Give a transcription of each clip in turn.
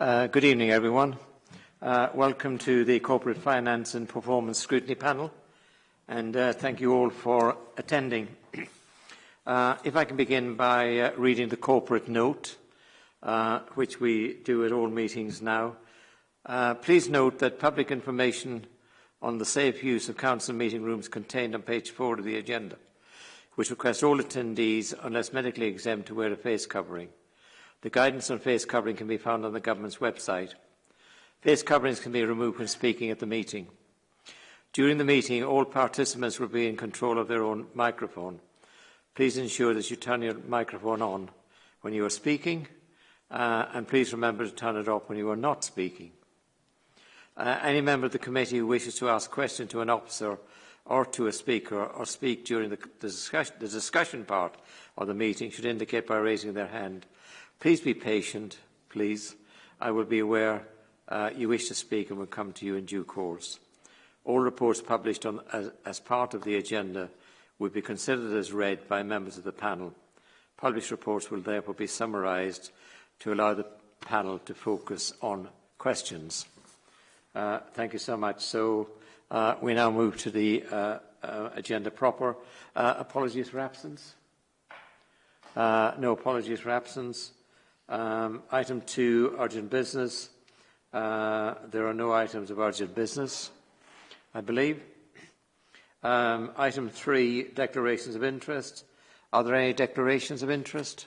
Uh, good evening, everyone. Uh, welcome to the Corporate Finance and Performance Scrutiny Panel, and uh, thank you all for attending. Uh, if I can begin by uh, reading the corporate note, uh, which we do at all meetings now. please note that public information on the safe use of council meeting rooms contained on page four of the agenda, which requests all attendees, unless medically exempt, to wear a face covering. The guidance on face covering can be found on the government's website. Face coverings can be removed when speaking at the meeting. During the meeting, all participants will be in control of their own microphone. Please ensure that you turn your microphone on when you are speaking, uh, and please remember to turn it off when you are not speaking. Uh, any member of the committee who wishes to ask a question to an officer or to a speaker or speak during the, the, discussion, the discussion part of the meeting should indicate by raising their hand Please be patient, please. I will be aware uh, you wish to speak and will come to you in due course. All reports published on, as, as part of the agenda will be considered as read by members of the panel. Published reports will therefore be summarised to allow the panel to focus on questions. Uh, thank you so much. So uh, we now move to the uh, uh agenda proper. Uh, apologies for absence? Uh, no apologies for absence. Um, item two, urgent business. Uh, there are no items of urgent business, I believe. Um, item three, declarations of interest. Are there any declarations of interest?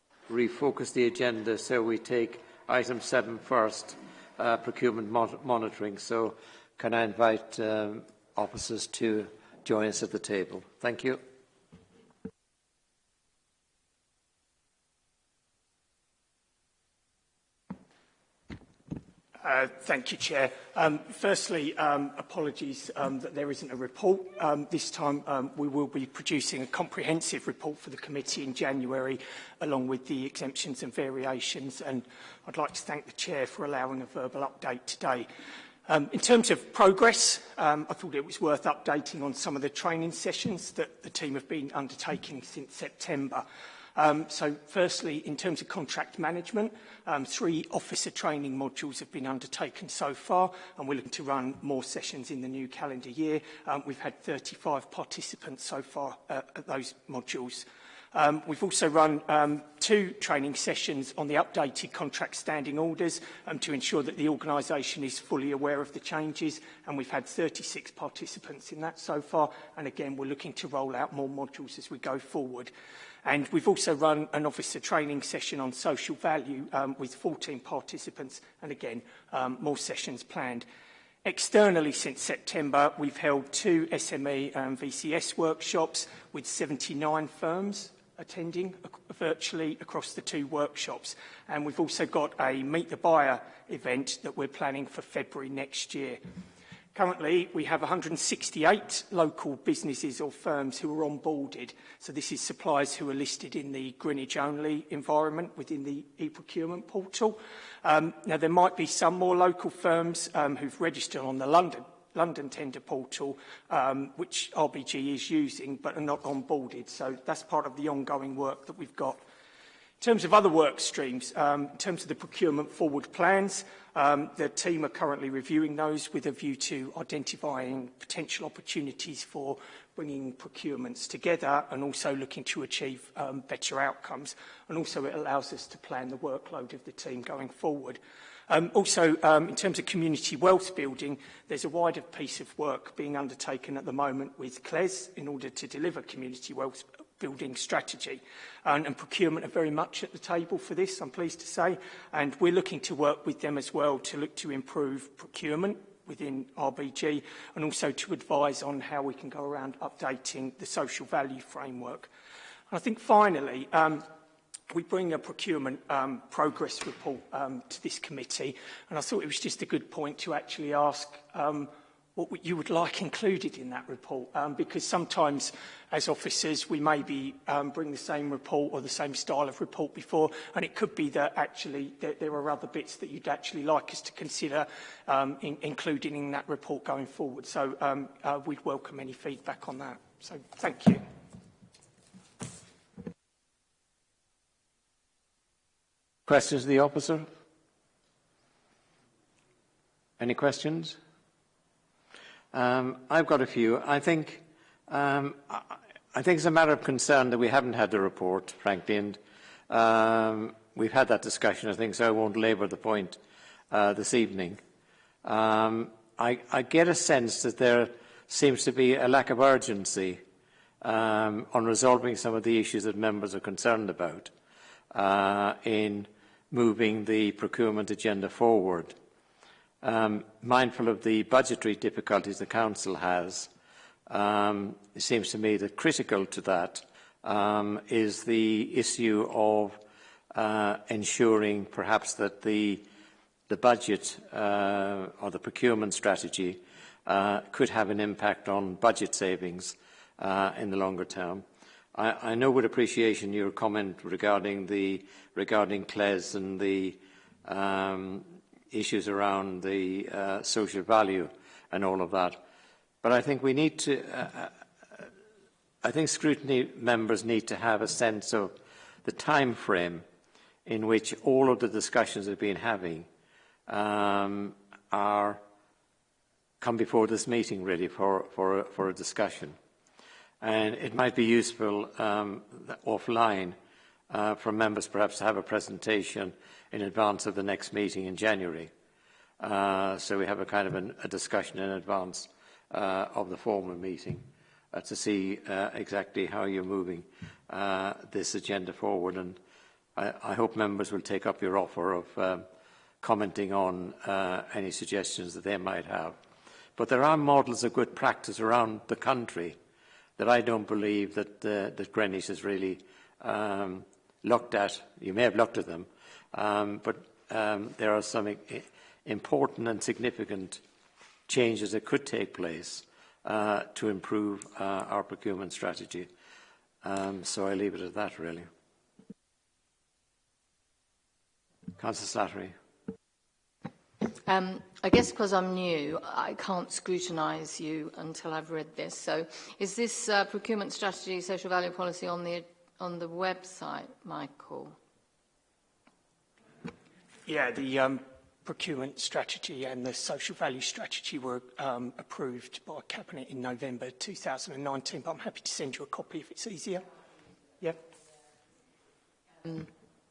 refocus the agenda so we take item 7 first, uh, procurement mon monitoring. So can I invite um, officers to join us at the table? Thank you. Uh, thank you, Chair. Um, firstly, um, apologies um, that there isn't a report. Um, this time um, we will be producing a comprehensive report for the committee in January, along with the exemptions and variations, and I'd like to thank the Chair for allowing a verbal update today. Um, in terms of progress, um, I thought it was worth updating on some of the training sessions that the team have been undertaking since September. Um, so firstly, in terms of contract management, um, three officer training modules have been undertaken so far, and we're looking to run more sessions in the new calendar year. Um, we've had 35 participants so far uh, at those modules. Um, we've also run um, two training sessions on the updated contract standing orders um, to ensure that the organisation is fully aware of the changes and we've had 36 participants in that so far and again we're looking to roll out more modules as we go forward. And we've also run an officer training session on social value um, with 14 participants and again um, more sessions planned. Externally, since September, we've held two SME and VCS workshops with 79 firms attending virtually across the two workshops. And we've also got a Meet the Buyer event that we're planning for February next year. Currently, we have 168 local businesses or firms who are onboarded. So this is suppliers who are listed in the Greenwich only environment within the e-procurement portal. Um, now, there might be some more local firms um, who've registered on the London London tender portal, um, which RBG is using but are not onboarded. So that's part of the ongoing work that we've got. In terms of other work streams, um, in terms of the procurement forward plans, um, the team are currently reviewing those with a view to identifying potential opportunities for bringing procurements together and also looking to achieve um, better outcomes. And also it allows us to plan the workload of the team going forward. Um, also, um, in terms of community wealth building, there's a wider piece of work being undertaken at the moment with CLES in order to deliver community wealth building strategy. And, and procurement are very much at the table for this, I'm pleased to say. And we're looking to work with them as well to look to improve procurement within RBG and also to advise on how we can go around updating the social value framework. And I think finally, um, we bring a procurement um, progress report um, to this committee, and I thought it was just a good point to actually ask um, what you would like included in that report, um, because sometimes as officers we maybe um, bring the same report or the same style of report before, and it could be that actually that there are other bits that you'd actually like us to consider um, in, including in that report going forward. So um, uh, we'd welcome any feedback on that. So thank you. Questions to the officer? Any questions? Um, I've got a few. I think, um, I think it's a matter of concern that we haven't had the report, frankly, and um, we've had that discussion, I think, so I won't labour the point uh, this evening. Um, I, I, get a sense that there seems to be a lack of urgency um, on resolving some of the issues that members are concerned about uh, in moving the procurement agenda forward. Um, mindful of the budgetary difficulties the Council has, um, it seems to me that critical to that um, is the issue of uh, ensuring perhaps that the, the budget uh, or the procurement strategy uh, could have an impact on budget savings uh, in the longer term. I, know with appreciation your comment regarding the regarding CLES and the um, issues around the uh, social value and all of that. But I think we need to, uh, uh, I think scrutiny members need to have a sense of the time frame in which all of the discussions we've been having um, are come before this meeting really for, for, for a discussion. And it might be useful um, offline uh, from members perhaps to have a presentation in advance of the next meeting in January. Uh, so we have a kind of an, a discussion in advance uh, of the formal meeting uh, to see uh, exactly how you're moving uh, this agenda forward. And I, I hope members will take up your offer of um, commenting on uh, any suggestions that they might have. But there are models of good practice around the country that I don't believe that, uh, that Greenwich has really um, looked at. You may have looked at them, um, but um, there are some important and significant changes that could take place uh, to improve uh, our procurement strategy. Um, so I leave it at that, really. Councillor Slattery. Um, I guess because I'm new, I can't scrutinise you until I've read this. So is this uh, procurement strategy, social value policy on the, on the website, Michael? Yeah, the um, procurement strategy and the social value strategy were um, approved by Cabinet in November 2019, but I'm happy to send you a copy if it's easier. Yeah. Um,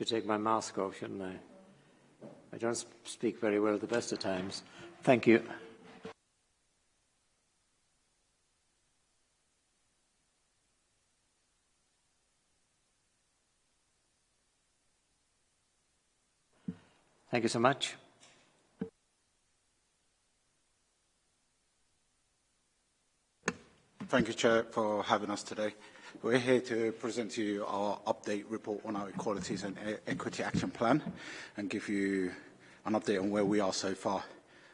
Should take my mask off, shouldn't I? I don't speak very well at the best of times. Thank you. Thank you so much. Thank you, Chair, for having us today. We're here to present to you our update report on our Equalities and e Equity Action Plan and give you an update on where we are so far.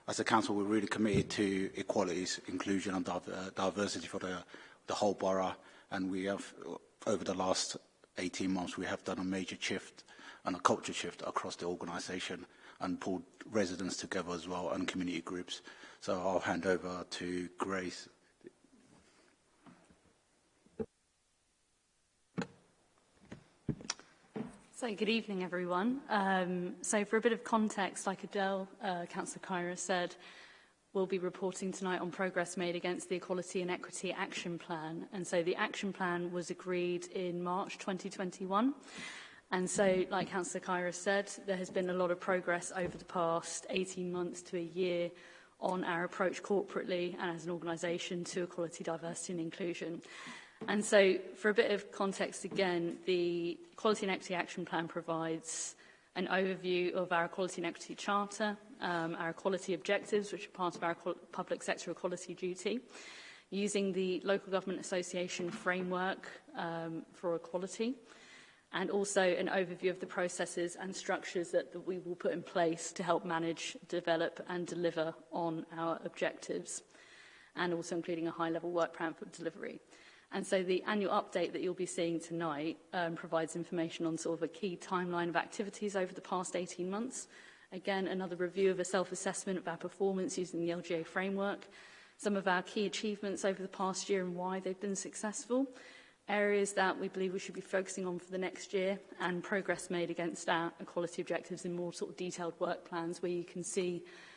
As a council, we're really committed to equalities, inclusion and diversity for the, the whole borough. And we have, over the last 18 months, we have done a major shift and a culture shift across the organisation and pulled residents together as well and community groups. So I'll hand over to Grace. So good evening, everyone. Um, so for a bit of context, like Adele, uh, Councillor Kyra said, we'll be reporting tonight on progress made against the Equality and Equity Action Plan. And so the action plan was agreed in March 2021. And so, like Councillor Kyra said, there has been a lot of progress over the past 18 months to a year on our approach corporately and as an organisation to equality, diversity and inclusion. And so, for a bit of context again, the Equality and Equity Action Plan provides an overview of our Equality and Equity Charter, um, our equality objectives, which are part of our public sector equality duty, using the Local Government Association framework um, for equality, and also an overview of the processes and structures that, that we will put in place to help manage, develop and deliver on our objectives, and also including a high-level work plan for delivery. And so the annual update that you'll be seeing tonight um, provides information on sort of a key timeline of activities over the past 18 months. Again, another review of a self-assessment of our performance using the LGA framework, some of our key achievements over the past year and why they've been successful, areas that we believe we should be focusing on for the next year and progress made against our equality objectives in more sort of detailed work plans where you can see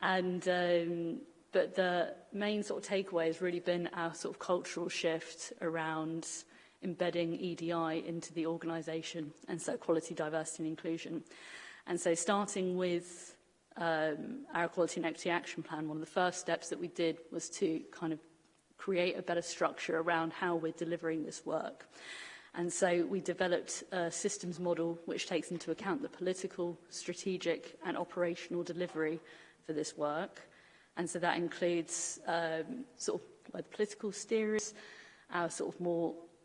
And um, but the main sort of takeaway has really been our sort of cultural shift around embedding EDI into the organisation, and so quality, diversity, and inclusion. And so starting with um, our Equality and Equity Action Plan, one of the first steps that we did was to kind of create a better structure around how we're delivering this work. And so we developed a systems model which takes into account the political, strategic and operational delivery for this work. And so that includes um, sort of like political steerers, our sort of more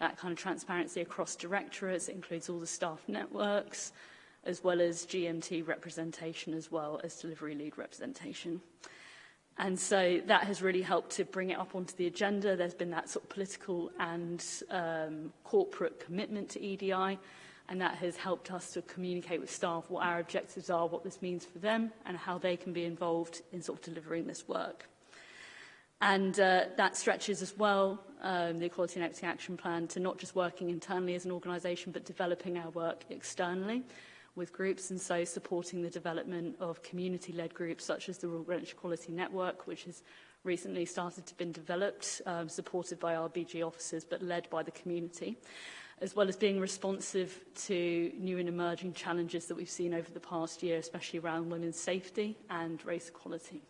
that kind of transparency across directorates, it includes all the staff networks, as well as GMT representation as well as delivery lead representation. And so that has really helped to bring it up onto the agenda. There's been that sort of political and um, corporate commitment to EDI, and that has helped us to communicate with staff what our objectives are, what this means for them, and how they can be involved in sort of delivering this work. And uh, that stretches as well um, the Equality and Equity Action Plan to not just working internally as an organisation, but developing our work externally with groups, and so supporting the development of community-led groups such as the Rural Greenwich Equality Network, which has recently started to be developed, um, supported by our BG officers, but led by the community as well as being responsive to new and emerging challenges that we've seen over the past year, especially around women's safety and race equality.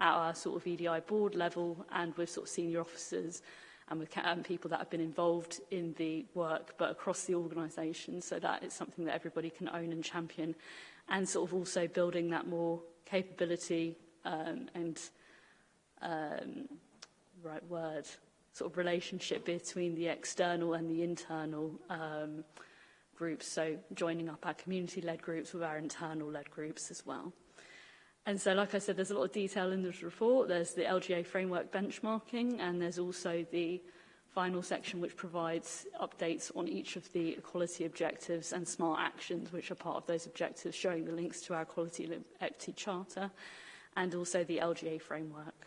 at our sort of EDI board level and with sort of senior officers and with um, people that have been involved in the work but across the organisation so that it's something that everybody can own and champion and sort of also building that more capability um, and um, right word sort of relationship between the external and the internal um, groups so joining up our community-led groups with our internal-led groups as well. And so, like I said, there's a lot of detail in this report. There's the LGA framework benchmarking, and there's also the final section which provides updates on each of the equality objectives and smart actions which are part of those objectives, showing the links to our Equality Equity Charter and also the LGA framework.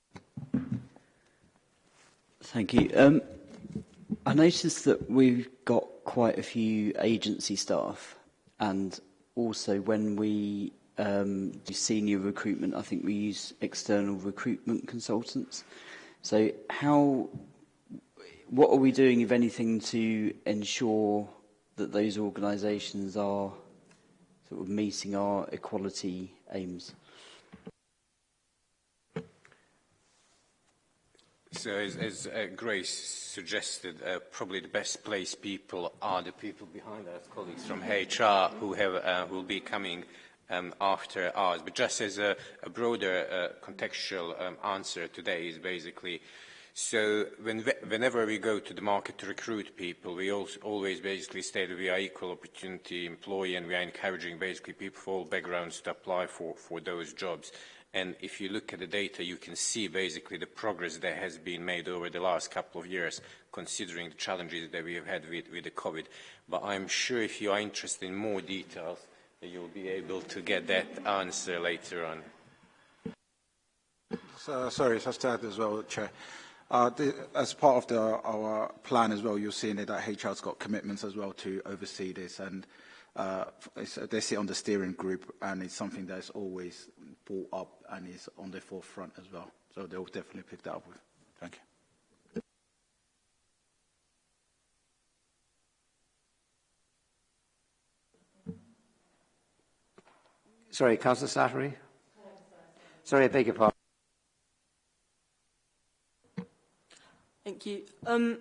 Thank you. Um, I noticed that we've got quite a few agency staff and also when we um, senior recruitment, I think we use external recruitment consultants. So how, what are we doing, if anything, to ensure that those organisations are sort of meeting our equality aims? So as, as uh, Grace suggested, uh, probably the best place people are the people behind us, colleagues from HR who, have, uh, will be coming um, after ours. But just as a, a broader uh, contextual um, answer today is basically, so when, whenever we go to the market to recruit people, we also always basically state that we are equal opportunity employee and we are encouraging basically people from all backgrounds to apply for, for those jobs. And if you look at the data, you can see basically the progress that has been made over the last couple of years, considering the challenges that we have had with, with the COVID. But I'm sure if you are interested in more details, you'll be able to get that answer later on. So, sorry, just to add as well, Chair. Uh, the, as part of the, our plan as well, you're seeing that HR's got commitments as well to oversee this, and uh, they sit on the steering group, and it's something that's always brought up and is on the forefront as well. So they'll definitely pick that up with. Thank you. Sorry, Councillor Slattery? Sorry, I beg your pardon. Thank you. Um,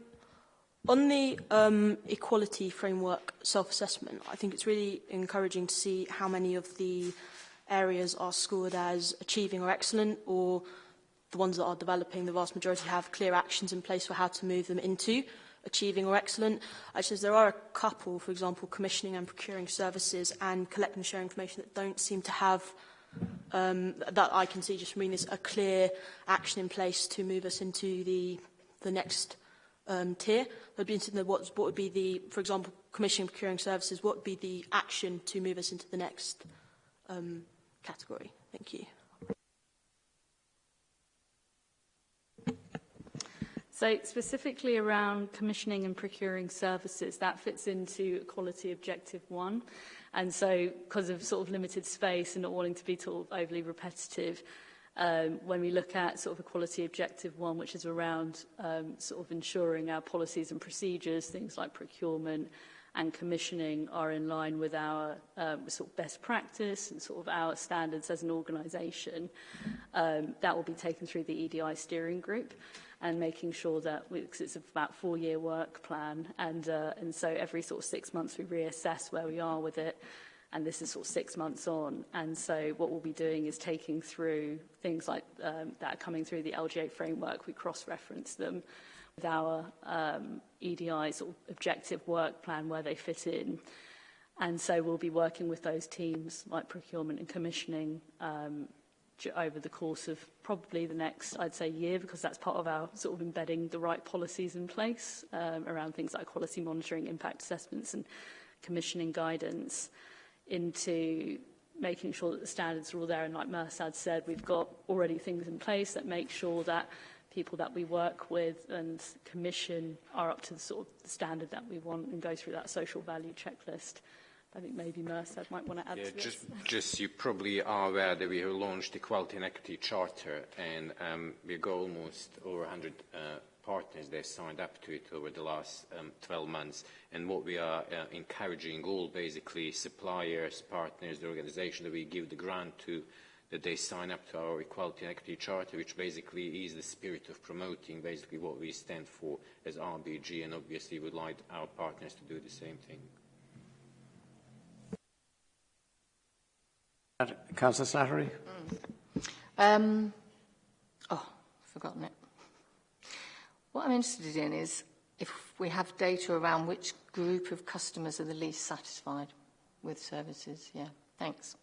on the um, equality framework self-assessment, I think it's really encouraging to see how many of the areas are scored as achieving or excellent, or the ones that are developing, the vast majority have clear actions in place for how to move them into. achieving or excellent. I says there are a couple, for example, commissioning and procuring services and collecting and sharing information that don't seem to have um, that I can see just from reading this, a clear action in place to move us into the, the next um, tier. I'd be interested in what, what would be the, for example, commissioning procuring services, what would be the action to move us into the next um, category? Thank you. So specifically around commissioning and procuring services, that fits into quality objective one. And so because of sort of limited space and not wanting to be sort of overly repetitive, um, when we look at sort of quality objective one, which is around um, sort of ensuring our policies and procedures, things like procurement and commissioning are in line with our um, sort of best practice and sort of our standards as an organization, um, that will be taken through the EDI steering group and making sure that we, cause it's about four-year work plan. And, uh, and so every sort of six months we reassess where we are with it. And this is sort of six months on. And so what we'll be doing is taking through things like um, that coming through the LGA framework. We cross-reference them with our um, EDI sort of objective work plan where they fit in. And so we'll be working with those teams like procurement and commissioning um, over the course of probably the next, I'd say, year, because that's part of our sort of embedding the right policies in place um, around things like quality monitoring, impact assessments and commissioning guidance into making sure that the standards are all there. And like Mersad said, we've got already things in place that make sure that people that we work with and commission are up to the sort of standard that we want and go through that social value checklist. I think maybe Mercer might want to add yeah, to this. Just, just you probably are aware that we have launched the Equality and Equity Charter and um, we've got almost over 100 uh, partners that have signed up to it over the last um, 12 months. And what we are uh, encouraging all basically suppliers, partners, the organization that we give the grant to, that they sign up to our Equality and Equity Charter, which basically is the spirit of promoting basically what we stand for as RBG. And obviously would like our partners to do the same thing. Councillor Slattery? Mm. Um, oh, forgotten it. What I'm interested in is if we have data around which group of customers are the least satisfied with services. Yeah, thanks.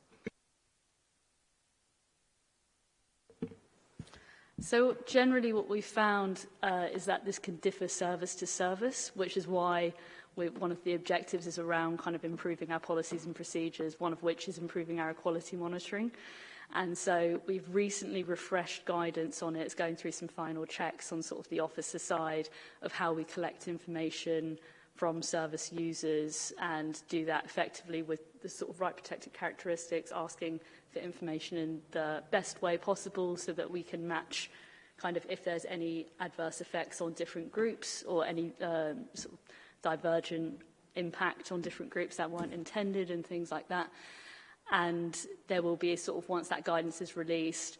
So generally what we've found uh, is that this can differ service to service, which is why we, one of the objectives is around kind of improving our policies and procedures, one of which is improving our quality monitoring. And so we've recently refreshed guidance on it. It's going through some final checks on sort of the officer side of how we collect information from service users and do that effectively with the sort of right protected characteristics, asking for information in the best way possible so that we can match kind of if there's any adverse effects on different groups or any um, sort of divergent impact on different groups that weren't intended and things like that. And there will be a sort of, once that guidance is released,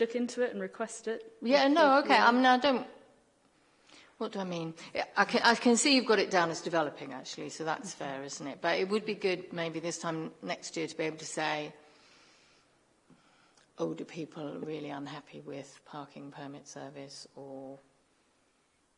Look into it and request it. Yeah, no, okay. I mean, I don't. What do I mean? I can, I can see you've got it down as developing, actually, so that's mm -hmm. fair, isn't it? But it would be good maybe this time next year to be able to say older people are really unhappy with parking permit service or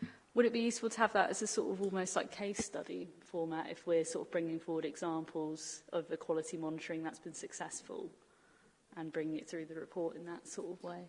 that. Would it be useful to have that as a sort of almost like case study format if we're sort of bringing forward examples of the quality monitoring that's been successful and bringing it through the report in that sort of way.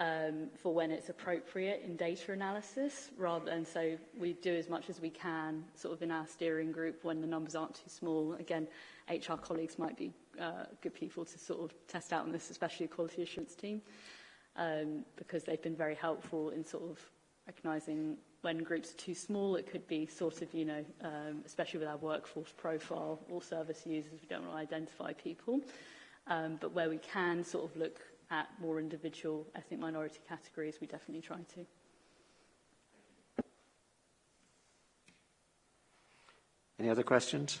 um, for when it's appropriate in data analysis rather than so we do as much as we can sort of in our steering group when the numbers aren't too small. Again, HR colleagues might be uh, good people to sort of test out on this, especially the quality assurance team, um, because they've been very helpful in sort of recognising when groups are too small, it could be sort of, you know, um, especially with our workforce profile, all service users, we don't want to identify people. Um, but where we can sort of look at more individual ethnic minority categories, we definitely try to. Any other questions?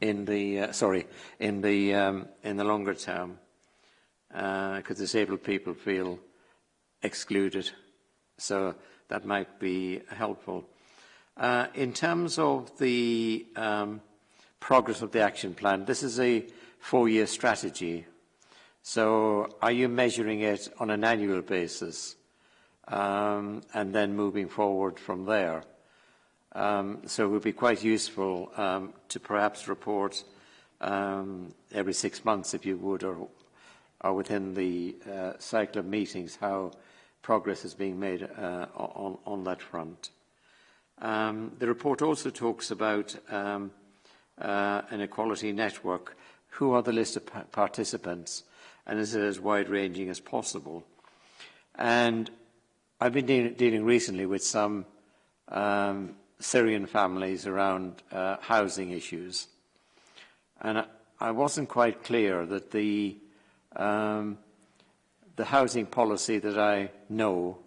in the uh, sorry in the um, in the longer term, because uh, disabled people feel excluded. So that might be helpful. Uh, in terms of the um, progress of the action plan, this is a four-year strategy. So are you measuring it on an annual basis um, and then moving forward from there? Um, so it would be quite useful um, to perhaps report um, every six months, if you would, or, or within the uh, cycle of meetings, how progress is being made uh, on, on, that front. Um, the report also talks about um, uh, an equality network. Who are the list of pa participants? And is it as wide-ranging as possible? And I've been de dealing recently with some um, Syrian families around uh, housing issues. And I wasn't quite clear that the, um, the housing policy that I know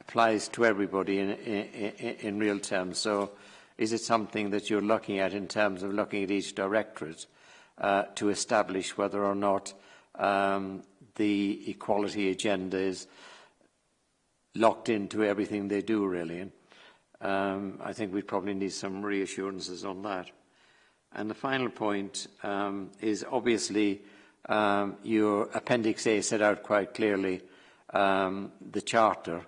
applies to everybody in, in, in, real terms. So is it something that you're looking at in terms of looking at each directorate uh, to establish whether or not um, the equality agenda is locked into everything they do, really? Um, I think we probably need some reassurances on that. And the final point um, is obviously um, your Appendix A set out quite clearly um, the Charter,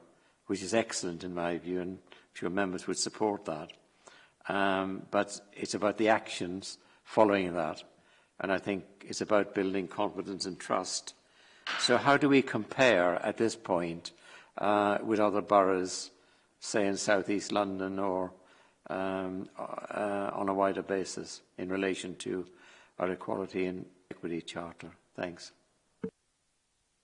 which is excellent in my view, and I'm sure members would support that. Um, but it's about the actions following that, and I think it's about building confidence and trust. So how do we compare at this point uh, with other boroughs' say in southeast London or um, uh, on a wider basis in relation to our equality and equity charter. Thanks.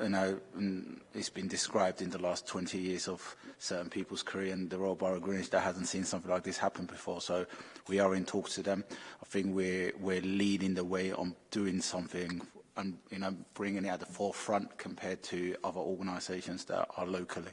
you know, it's been described in the last 20 years of certain people's career and the Royal Borough of Greenwich that hasn't seen something like this happen before. So we are in talks to them. I think we're, we're leading the way on doing something and you know, bringing it at the forefront compared to other organisations that are locally.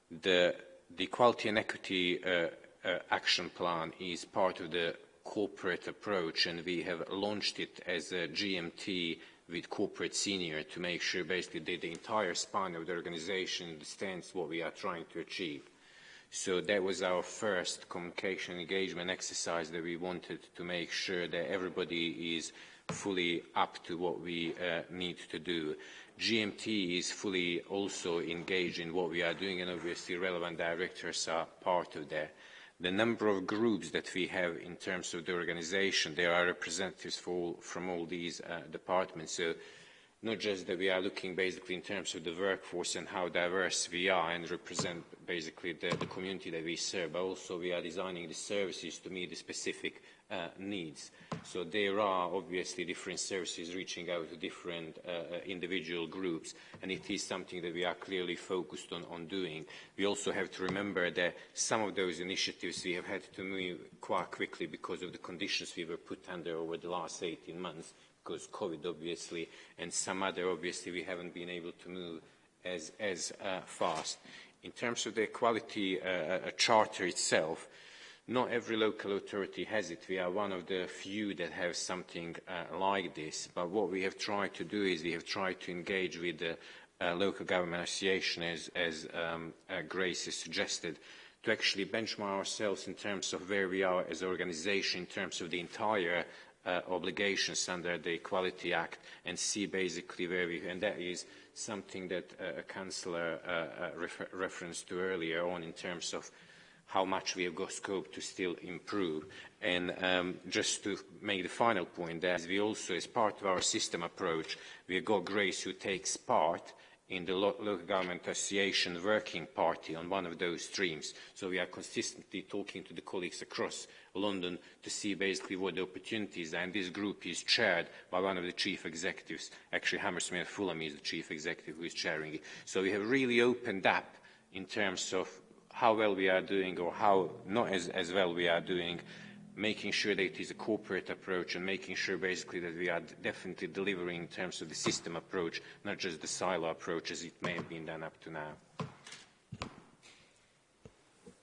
the, the Equality and Equity uh, uh, Action Plan is part of the corporate approach and we have launched it as a GMT with corporate senior to make sure basically that the entire span of the organization understands what we are trying to achieve. So that was our first communication engagement exercise that we wanted to make sure that everybody is fully up to what we uh, need to do. GMT is fully also engaged in what we are doing, and obviously relevant directors are part of that. The number of groups that we have in terms of the organization, there are representatives all, from all these uh, departments. So not just that we are looking basically in terms of the workforce and how diverse we are and represent basically the, the community that we serve, but also we are designing the services to meet the specific uh, needs. So there are obviously different services reaching out to different uh, uh individual groups, and it is something that we are clearly focused on, on doing. We also have to remember that some of those initiatives we have had to move quite quickly because of the conditions we were put under over the last 18 months, because COVID, obviously, and some other, obviously, we haven't been able to move as, as uh, fast. In terms of the quality uh, uh, charter itself, not every local authority has it. We are one of the few that have something uh, like this. But what we have tried to do is we have tried to engage with the uh, local government association, as, as um, uh, Grace has suggested, to actually benchmark ourselves in terms of where we are as an organization in terms of the entire uh, obligations under the Equality Act and see basically where we, and that is something that uh, a councillor uh, uh, refer referenced to earlier on in terms of how much we have got scope to still improve. And um, just to make the final point that we also, as part of our system approach, we have got Grace who takes part in the local government association working party on one of those streams. So we are consistently talking to the colleagues across London to see basically what the opportunities are. And this group is chaired by one of the chief executives. Actually, Hammersmith Fulham is the chief executive who is chairing it. So we have really opened up in terms of how well we are doing or how not as, as well we are doing making sure that it is a corporate approach and making sure basically that we are definitely delivering in terms of the system approach, not just the silo approach as it may have been done up to now.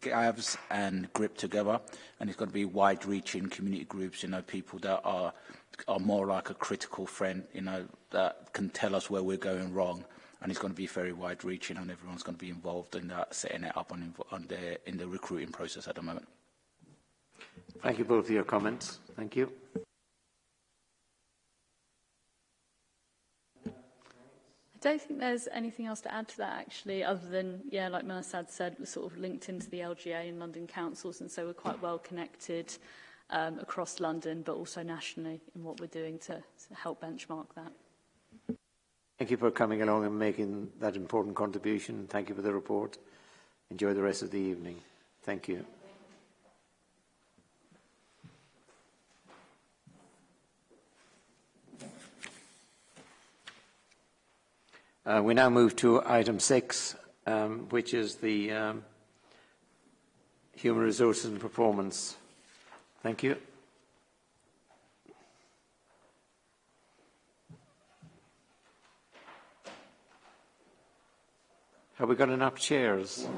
Gavs and GRIP together, and it's going to be wide-reaching community groups, you know, people that are, are more like a critical friend, you know, that can tell us where we're going wrong, and it's going to be very wide-reaching, and everyone's going to be involved in that, setting it up on, on in the recruiting process at the moment. Thank you both for your comments. Thank you. don't think there's anything else to add to that, actually, other than, yeah, like Melisad said, we're sort of linked into the LGA and London councils, and so we're quite well connected um, across London, but also nationally in what we're doing to, to help benchmark that. Thank you for coming along and making that important contribution. Thank you for the report. Enjoy the rest of the evening. Thank you. Uh, we now move to item six, um, which is the um, human resources and performance. Thank you. Have we got enough chairs?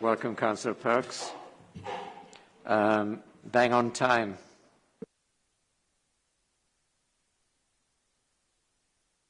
Welcome, Councillor Perks. Um, bang on time.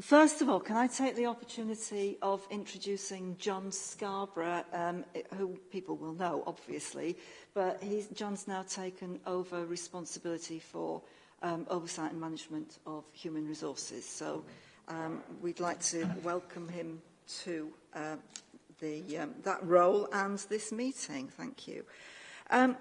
First of all, can I take the opportunity of introducing John Scarborough, um, who people will know, obviously, but he's, John's now taken over responsibility for um, oversight and management of human resources. So um, we'd like to welcome him to uh, the, um, that role and this meeting. Thank you. Um,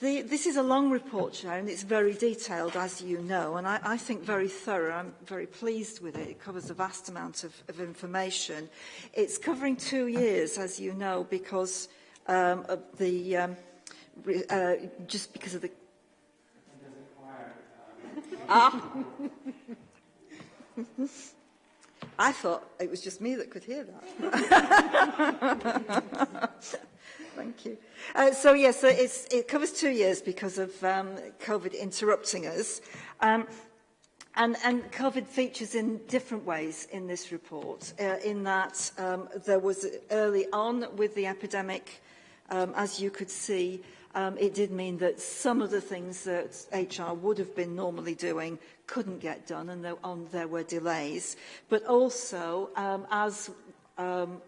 the, this is a long report, Chair, and it's very detailed, as you know, and I, I think very thorough. I'm very pleased with it. It covers a vast amount of, of information. It's covering two years, as you know, because um, of the, um, uh, just because of the... Um, ah! I thought it was just me that could hear that. Thank you. Uh, so yes, yeah, so it covers two years because of um, COVID interrupting us. Um, and, and COVID features in different ways in this report, uh, in that um, there was early on with the epidemic um, as you could see, um, it did mean that some of the things that HR would have been normally doing couldn't get done and there, on, um, there were delays. But also, um, as um,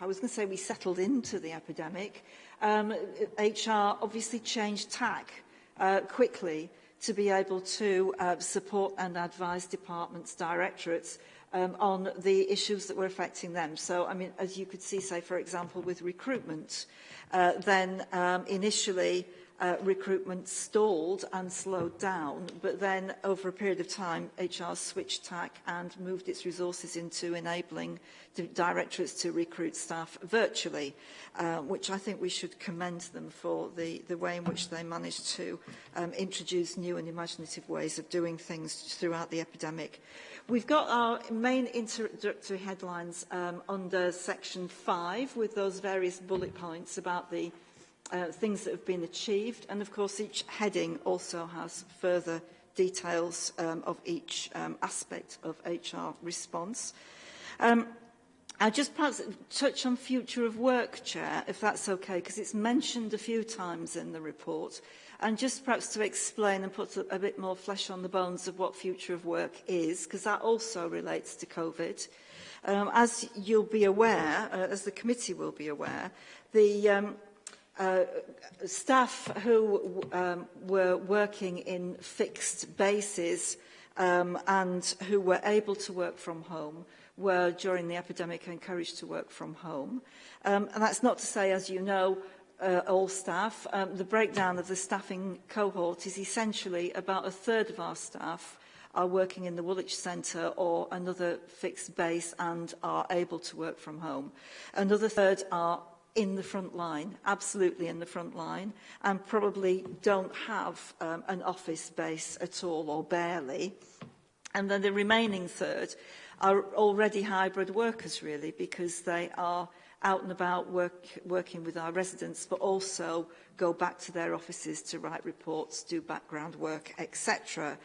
I was going to say we settled into the epidemic, um, HR obviously changed tack uh, quickly to be able to uh, support and advise departments, directorates um, on the issues that were affecting them. So, I mean, as you could see, say, for example, with recruitment, uh, then um, initially uh, recruitment stalled and slowed down, but then over a period of time, HR switched tack and moved its resources into enabling the directorates to recruit staff virtually, uh, which I think we should commend them for the, the way in which they managed to um, introduce new and imaginative ways of doing things throughout the epidemic. We've got our main introductory headlines um, under section 5 with those various bullet points about the uh, things that have been achieved. And of course, each heading also has further details um, of each um, aspect of HR response. Um, I'll just perhaps touch on future of work, Chair, if that's okay, because it's mentioned a few times in the report. And just perhaps to explain and put a, bit more flesh on the bones of what future of work is, because that also relates to COVID. Um, as you'll be aware, uh, as the committee will be aware, the um, uh, staff who um, were working in fixed bases um, and who were able to work from home were during the epidemic encouraged to work from home. Um, and that's not to say, as you know, uh, all staff. Um, the breakdown of the staffing cohort is essentially about a third of our staff are working in the Woolwich Centre or another fixed base and are able to work from home. Another third are in the front line, absolutely in the front line, and probably don't have um, an office base at all or barely. And then the remaining third are already hybrid workers, really, because they are out and about work, working with our residents, but also go back to their offices to write reports, do background work, etc.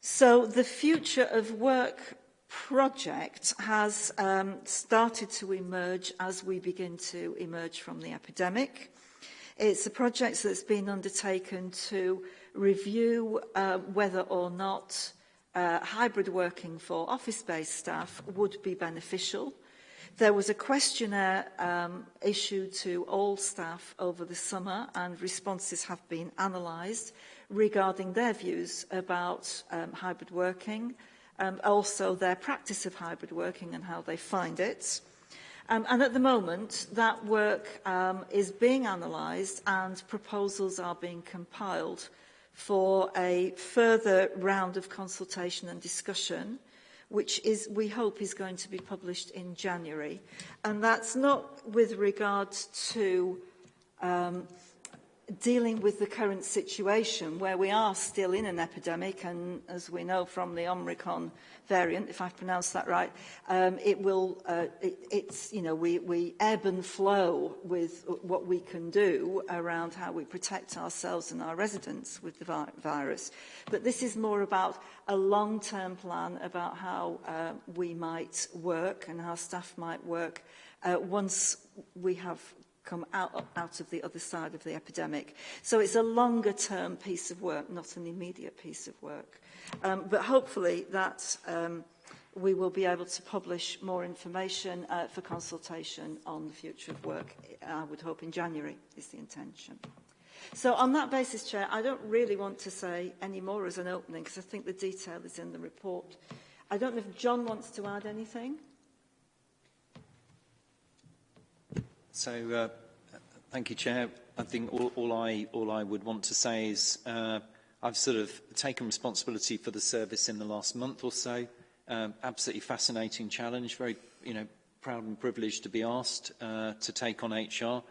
So the Future of Work project has um, started to emerge as we begin to emerge from the epidemic. It's a project that's been undertaken to review uh, whether or not uh, hybrid working for office-based staff would be beneficial – There was a questionnaire um, issued to all staff over the summer and responses have been analysed regarding their views about um, hybrid working, um, also their practice of hybrid working and how they find it. Um, and at the moment, that work um, is being analysed and proposals are being compiled for a further round of consultation and discussion which is, we hope is going to be published in January. And that's not with regard to um, dealing with the current situation where we are still in an epidemic and as we know from the Omicron variant, if I've pronounced that right, um, it will, uh, it, it's, you know, we, we ebb and flow with what we can do around how we protect ourselves and our residents with the vi virus. But this is more about a long-term plan about how uh, we might work and how staff might work uh, once we have come out, out of the other side of the epidemic. So it's a longer term piece of work, not an immediate piece of work. Um, but hopefully that um, we will be able to publish more information uh, for consultation on the future of work, I would hope in January is the intention. So on that basis, Chair, I don't really want to say any more as an opening because I think the detail is in the report. I don't know if John wants to add anything. So, uh, thank you, Chair. I think all, all, I, all I would want to say is uh, I've sort of taken responsibility for the service in the last month or so. Um, absolutely fascinating challenge. Very, you know, proud and privileged to be asked uh, to take on HR,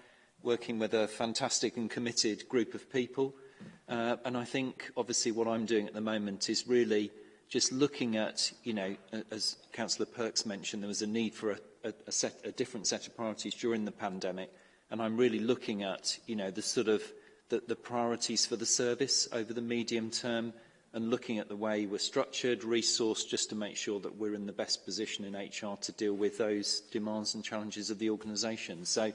working with a fantastic and committed group of people. Uh, and I think, obviously, what I'm doing at the moment is really just looking at, you know, as Councillor Perks mentioned, there was a need for a a, a, set, a different set of priorities during the pandemic, and I'm really looking at you know the sort of the, the priorities for the service over the medium term and looking at the way we're structured, resourced, just to make sure that we're in the best position in HR to deal with those demands and challenges of the organisation. So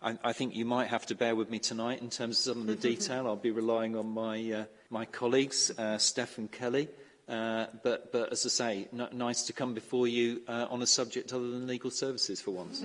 I, I think you might have to bear with me tonight in terms of some of the mm-hmm. detail. I'll be relying on my, uh, my colleagues, uh, Steph and Kelly, Uh, but, but as I say, nice to come before you uh, on a subject other than legal services for once.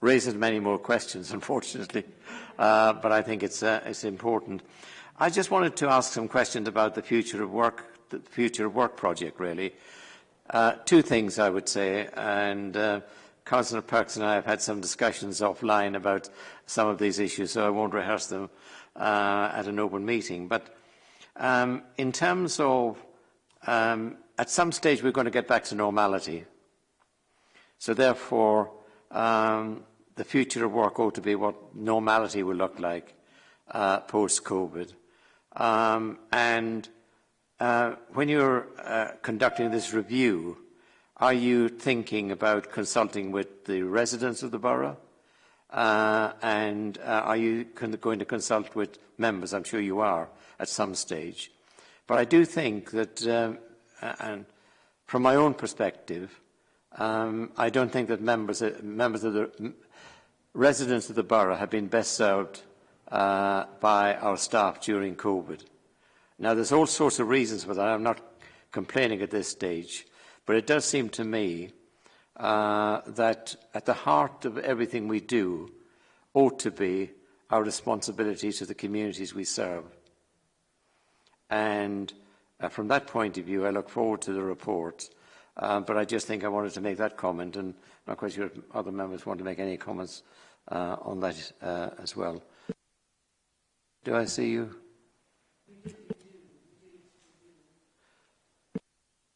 raises many more questions, unfortunately, uh, but I think it's, uh, it's important. I just wanted to ask some questions about the future of work, the future of work project, really. Uh, two things I would say, and uh, Councillor Perks and I have had some discussions offline about some of these issues, so I won't rehearse them uh, at an open meeting. But um, in terms of Um, at some stage, we're going to get back to normality. So therefore, um, the future of work ought to be what normality will look like uh, post-COVID. Um, and uh, when you're uh, conducting this review, are you thinking about consulting with the residents of the borough? Uh, and uh, are you going to consult with members? I'm sure you are at some stage. But I do think that, um, and from my own perspective, um, I don't think that members, uh, members of the residents of the borough have been best served uh, by our staff during COVID. Now, there's all sorts of reasons for that. I'm not complaining at this stage, but it does seem to me uh, that at the heart of everything we do ought to be our responsibility to the communities we serve. And uh, from that point of view, I look forward to the report. Um, but I just think I wanted to make that comment, and not quite sure if other members want to make any comments uh, on that uh, as well. Do I see you?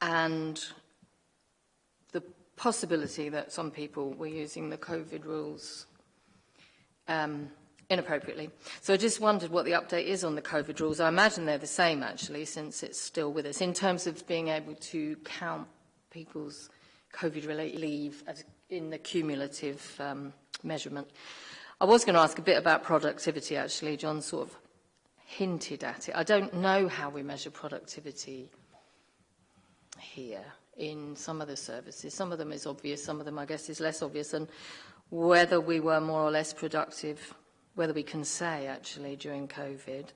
And possibility that some people were using the COVID rules um, inappropriately. So I just wondered what the update is on the COVID rules. I imagine they're the same, actually, since it's still with us, in terms of being able to count people's COVID-related leave as in the cumulative um, measurement. I was going to ask a bit about productivity, actually. John sort of hinted at it. I don't know how we measure productivity here in some of the services. Some of them is obvious, some of them I guess is less obvious, and whether we were more or less productive, whether we can say actually during COVID.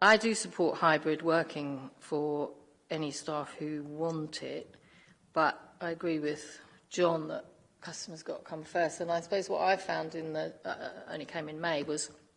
I do support hybrid working for any staff who want it, but I agree with John that customers got to come first. And I suppose what I found in the, uh, uh only came in May was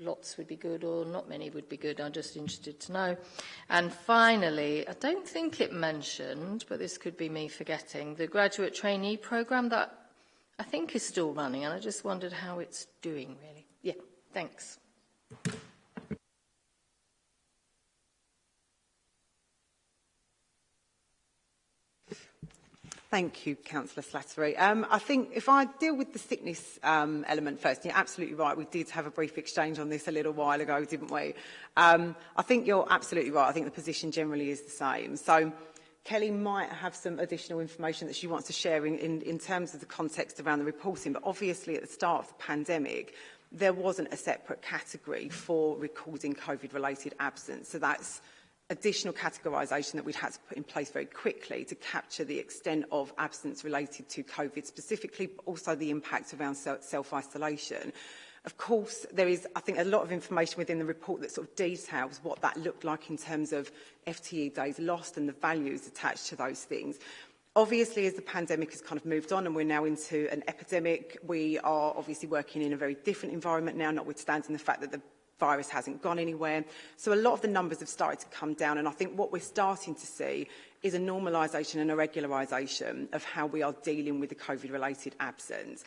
lots would be good or not many would be good. I'm just interested to know. And finally, I don't think it mentioned, but this could be me forgetting, the graduate trainee program that I think it's still running, and I just wondered how it's doing, really. Yeah, thanks. Thank you, Councillor Slattery. Um, I think if I deal with the sickness um, element first, you're absolutely right. We did have a brief exchange on this a little while ago, didn't we? Um, I think you're absolutely right. I think the position generally is the same. So Kelly might have some additional information that she wants to share in, in, in terms of the context around the reporting, but obviously at the start of the pandemic, there wasn't a separate category for recording COVID-related absence. So that's additional categorisation that we'd had to put in place very quickly to capture the extent of absence related to COVID specifically, but also the impact around self-isolation. self isolation Of course, there is, I think, a lot of information within the report that sort of details what that looked like in terms of FTE days lost and the values attached to those things. Obviously, as the pandemic has kind of moved on and we're now into an epidemic, we are obviously working in a very different environment now, notwithstanding the fact that the virus hasn't gone anywhere. So a lot of the numbers have started to come down and I think what we're starting to see is a normalisation and a regularisation of how we are dealing with the COVID-related absence.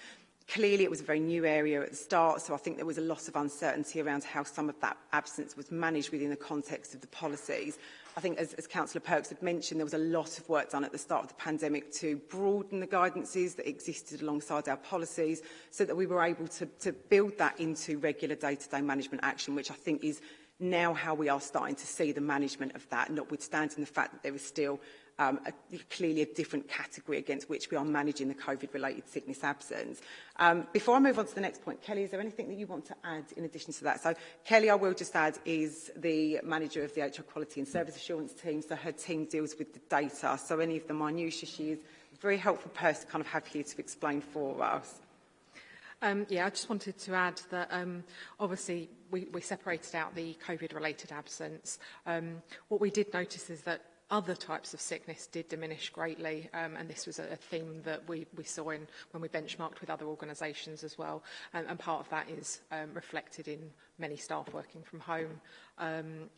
Clearly, it was a very new area at the start, so I think there was a lot of uncertainty around how some of that absence was managed within the context of the policies. I think, as, as Councillor Perks had mentioned, there was a lot of work done at the start of the pandemic to broaden the guidances that existed alongside our policies so that we were able to, to build that into regular day-to-day -day management action, which I think is now how we are starting to see the management of that, notwithstanding the fact that there is still um, a, clearly a different category against which we are managing the COVID-related sickness absence. Um, before I move on to the next point, Kelly, is there anything that you want to add in addition to that? So Kelly, I will just add, is the manager of the HR Quality and Service Assurance team, so her team deals with the data, so any of the minutiae she is a very helpful person to kind of have here to explain for us. Um, yeah, I just wanted to add that um, obviously we, we separated out the COVID-related absence. Um, what we did notice is that other types of sickness did diminish greatly, um, and this was a, a theme that we, we saw in, when we benchmarked with other organisations as well, and, um, and part of that is um, reflected in many staff working from home. Um,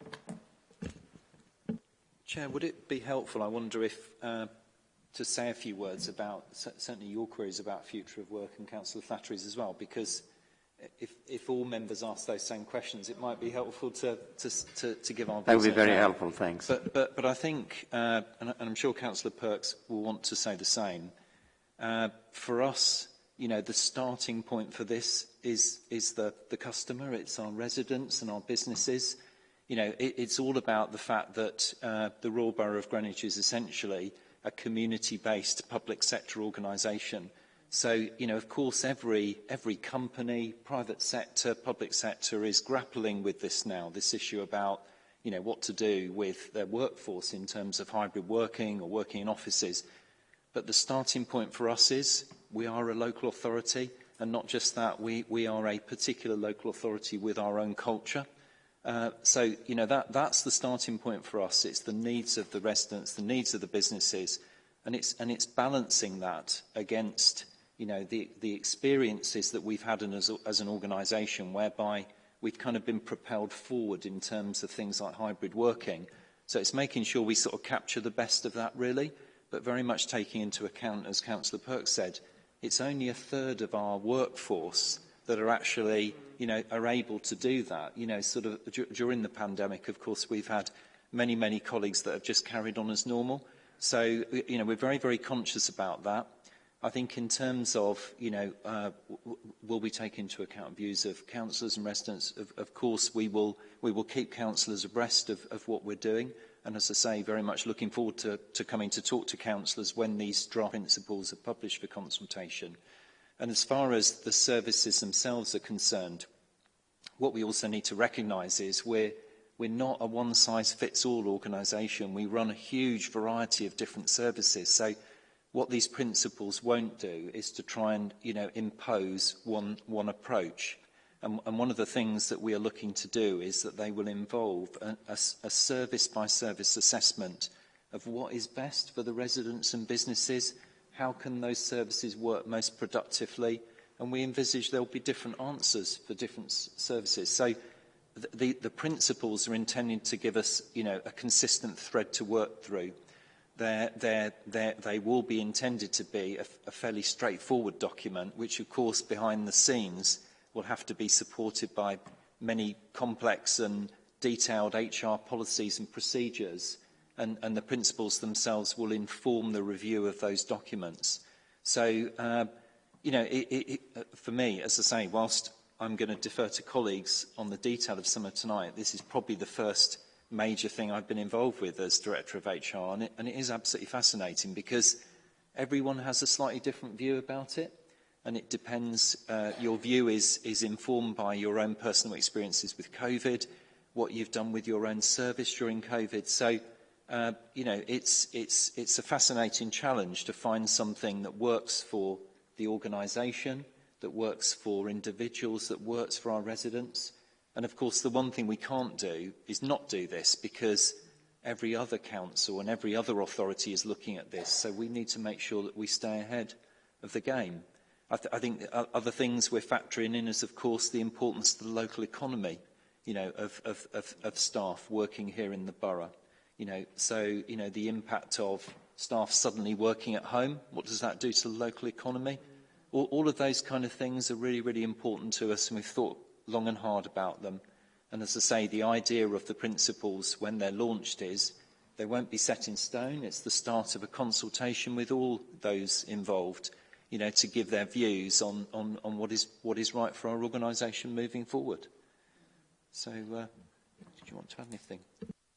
highlight. Chair, would it be helpful, I wonder if, uh, to say a few words about certainly your queries about future of work and Councillor Flattery's as well, because if, if all members ask those same questions, it might be helpful to, to, to, to give our... That would be very out. helpful, thanks. But, but, but I think, uh, and, and I'm sure Councillor Perks will want to say the same, uh, Uh, for us, you know, the starting point for this is, is the, the customer, it's our residents and our businesses. You know, it, it's all about the fact that uh, the Royal Borough of Greenwich is essentially a community-based public sector organisation. So, you know, of course, every, every company, private sector, public sector is grappling with this now, this issue about, you know, what to do with their workforce in terms of hybrid working or working in offices. But the starting point for us is we are a local authority, and not just that, we, we are a particular local authority with our own culture. Uh, so, you know, that, that's the starting point for us. It's the needs of the residents, the needs of the businesses, and it's, and it's balancing that against, you know, the, the experiences that we've had in, as, as an organisation whereby we've kind of been propelled forward in terms of things like hybrid working. So it's making sure we sort of capture the best of that, really but very much taking into account, as Councillor Perks said, it's only a third of our workforce that are actually, you know, are able to do that. You know, sort of during the pandemic, of course, we've had many, many colleagues that have just carried on as normal. So, you know, we're very, very conscious about that. I think in terms of, you know, uh, will we take into account views of councillors and residents? Of, of course, we will, we will keep councillors abreast of, of what we're doing. And as I say, very much looking forward to, to coming to talk to councillors when these draft principles are published for consultation. And as far as the services themselves are concerned, what we also need to recognise is we're, we're not a one-size-fits-all organisation. We run a huge variety of different services. So what these principles won't do is to try and you know, impose one, one approach. And, and one of the things that we are looking to do is that they will involve a, a, a service by service assessment of what is best for the residents and businesses, how can those services work most productively, and we envisage there'll be different answers for different services. So the, the, the principles are intended to give us you know, a consistent thread to work through. They're, they're, they're, they will be intended to be a, a fairly straightforward document, which of course behind the scenes will have to be supported by many complex and detailed HR policies and procedures, and, and the principles themselves will inform the review of those documents. So, uh, you know, it, it, it, uh, for me, as I say, whilst I'm going to defer to colleagues on the detail of some of tonight, this is probably the first major thing I've been involved with as Director of HR, and it, and it is absolutely fascinating because everyone has a slightly different view about it and it depends, uh, your view is, is informed by your own personal experiences with COVID, what you've done with your own service during COVID. So, uh, you know, it's, it's, it's a fascinating challenge to find something that works for the organisation, that works for individuals, that works for our residents. And of course, the one thing we can't do is not do this because every other council and every other authority is looking at this. So we need to make sure that we stay ahead of the game. I, th I think other things we're factoring in is, of course, the importance to the local economy, you know, of, of, of, of staff working here in the borough. You know, so, you know, the impact of staff suddenly working at home, what does that do to the local economy? All, all of those kind of things are really, really important to us, and we've thought long and hard about them. And as I say, the idea of the principles when they're launched is they won't be set in stone. It's the start of a consultation with all those involved – you know, to give their views on, on, on what, is, what is right for our organisation moving forward. So, uh, did you want to add anything?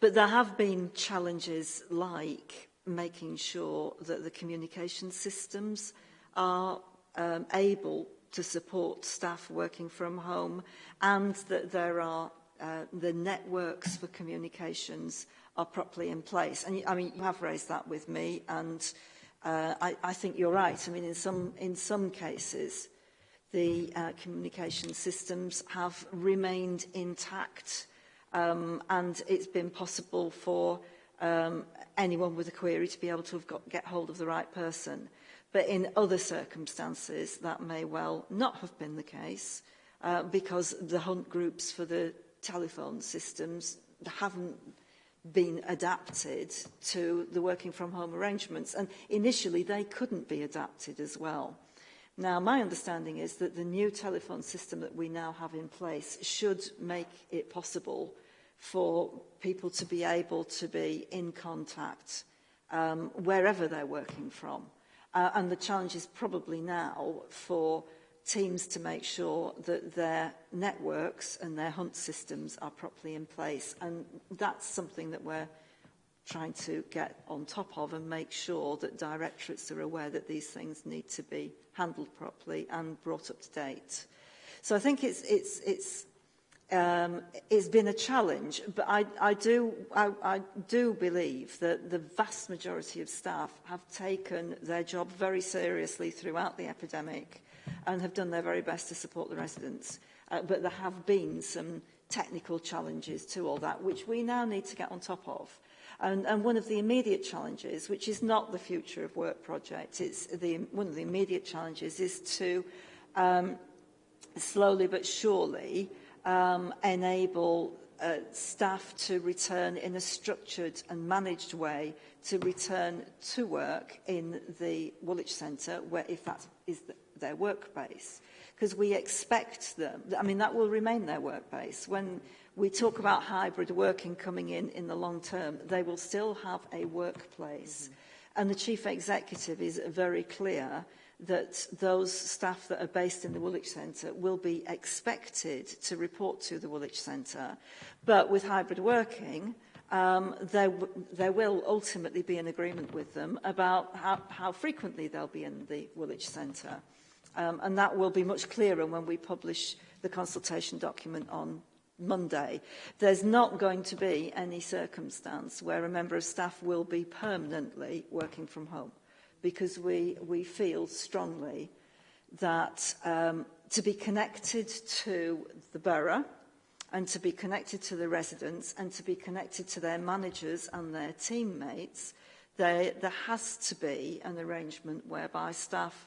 But there have been challenges like making sure that the communication systems are um, able to support staff working from home and that there are uh, the networks for communications are properly in place. And I mean, you have raised that with me and uh, I, I think you're right. I mean, in some, in some cases, the uh, communication systems have remained intact um, and it's been possible for um, anyone with a query to be able to have got, get hold of the right person. But in other circumstances, that may well not have been the case uh, because the hunt groups for the telephone systems haven't been adapted to the working from home arrangements. And initially, they couldn't be adapted as well. Now, my understanding is that the new telephone system that we now have in place should make it possible for people to be able to be in contact um, wherever they're working from. Uh, and the challenge is probably now for teams to make sure that their networks and their hunt systems are properly in place. And that's something that we're trying to get on top of and make sure that directorates are aware that these things need to be handled properly and brought up to date. So I think it's, it's, it's, um, it's been a challenge, but I, I, do, I, I do believe that the vast majority of staff have taken their job very seriously throughout the epidemic and have done their very best to support the residents. Uh, but there have been some technical challenges to all that, which we now need to get on top of. And, and one of the immediate challenges, which is not the Future of Work project, it's the, one of the immediate challenges is to um, slowly but surely um, enable uh, staff to return in a structured and managed way to return to work in the Woolwich Centre, where if that is the, their work base. Because we expect them, I mean, that will remain their work base. When we talk about hybrid working coming in in the long term, they will still have a workplace. Mm -hmm. And the chief executive is very clear that those staff that are based in the Woolwich Centre will be expected to report to the Woolwich Centre. But with hybrid working, um, there, there will ultimately be an agreement with them about how, how frequently they'll be in the Woolwich Centre. Um, and that will be much clearer when we publish the consultation document on Monday, there's not going to be any circumstance where a member of staff will be permanently working from home because we, we feel strongly that um, to be connected to the borough and to be connected to the residents and to be connected to their managers and their teammates, there, there has to be an arrangement whereby staff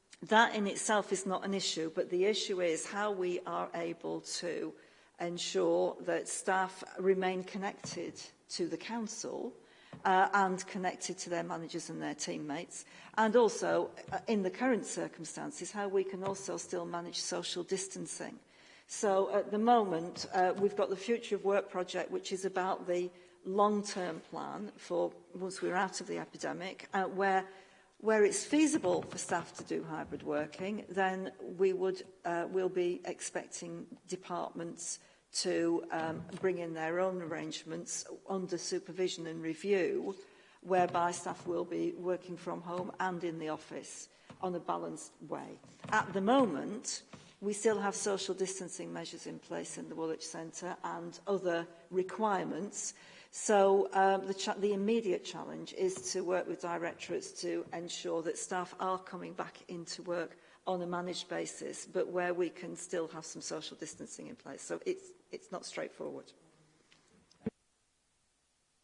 that in itself is not an issue, but the issue is how we are able to ensure that staff remain connected to the council uh, and connected to their managers and their teammates and also uh, in the current circumstances how we can also still manage social distancing so at the moment uh, we've got the future of work project which is about the long-term plan for once we're out of the epidemic uh, where where it's feasible for staff to do hybrid working then we would uh, will be expecting departments uh, to um, bring in their own arrangements under supervision and review, whereby staff will be working from home and in the office on a balanced way. At the moment, we still have social distancing measures in place in the Woolwich Centre and other requirements. So um, the, the immediate challenge is to work with directorates to ensure that staff are coming back into work on a managed basis, but where we can still have some social distancing in place. So it's, it's not straightforward.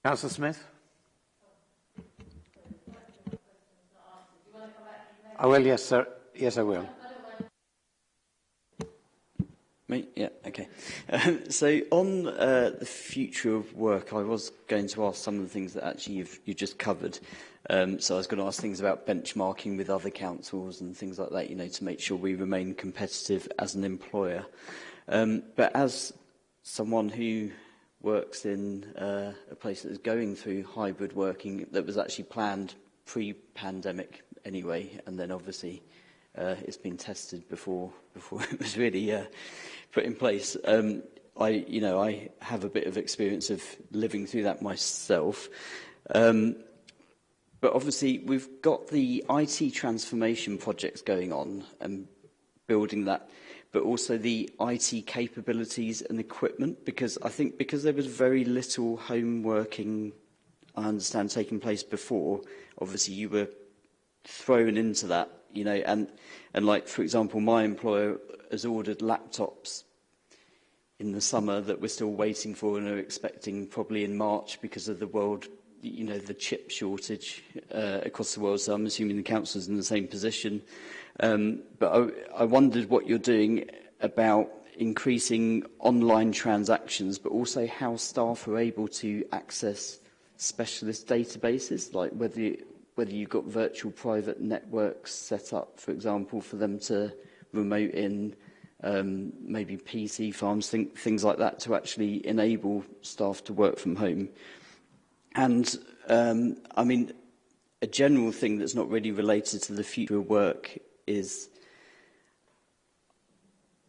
Councillor Smith. I oh, will, yes, sir. Yes, I will. Me? Yeah, okay. Um, so on uh, the future of work, I was going to ask some of the things that actually you've, you just covered. Um, so I was going to ask things about benchmarking with other councils and things like that, you know, to make sure we remain competitive as an employer. Um, but as someone who works in uh, a place that is going through hybrid working that was actually planned pre-pandemic anyway, and then obviously uh, it's been tested before before it was really uh, put in place. Um, I, you know, I have a bit of experience of living through that myself. Um, but obviously, we've got the IT transformation projects going on and building that, but also the IT capabilities and equipment, because I think because there was very little home working, I understand, taking place before, obviously you were thrown into that you know, and, and like, for example, my employer has ordered laptops in the summer that we're still waiting for and are expecting probably in March because of the world, you know, the chip shortage uh, across the world. So I'm assuming the council's in the same position. Um, but I, I wondered what you're doing about increasing online transactions, but also how staff are able to access specialist databases, like whether whether you've got virtual private networks set up, for example, for them to remote in um, maybe PC farms, th things like that, to actually enable staff to work from home. And um, I mean, a general thing that's not really related to the future of work is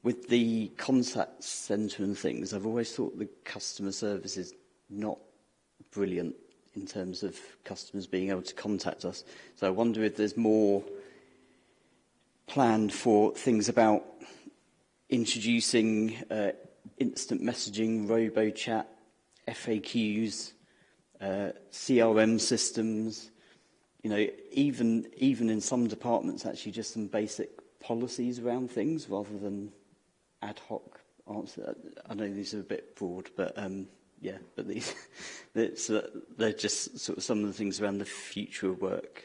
with the contact centre and things, I've always thought the customer service is not brilliant in terms of customers being able to contact us. So I wonder if there's more planned for things about introducing uh, instant messaging, robo-chat, FAQs, uh, CRM systems, you know, even, even in some departments, actually just some basic policies around things rather than ad hoc answer. I know these are a bit broad, but um, yeah, but these, it's, uh, they're just sort of some of the things around the future of work.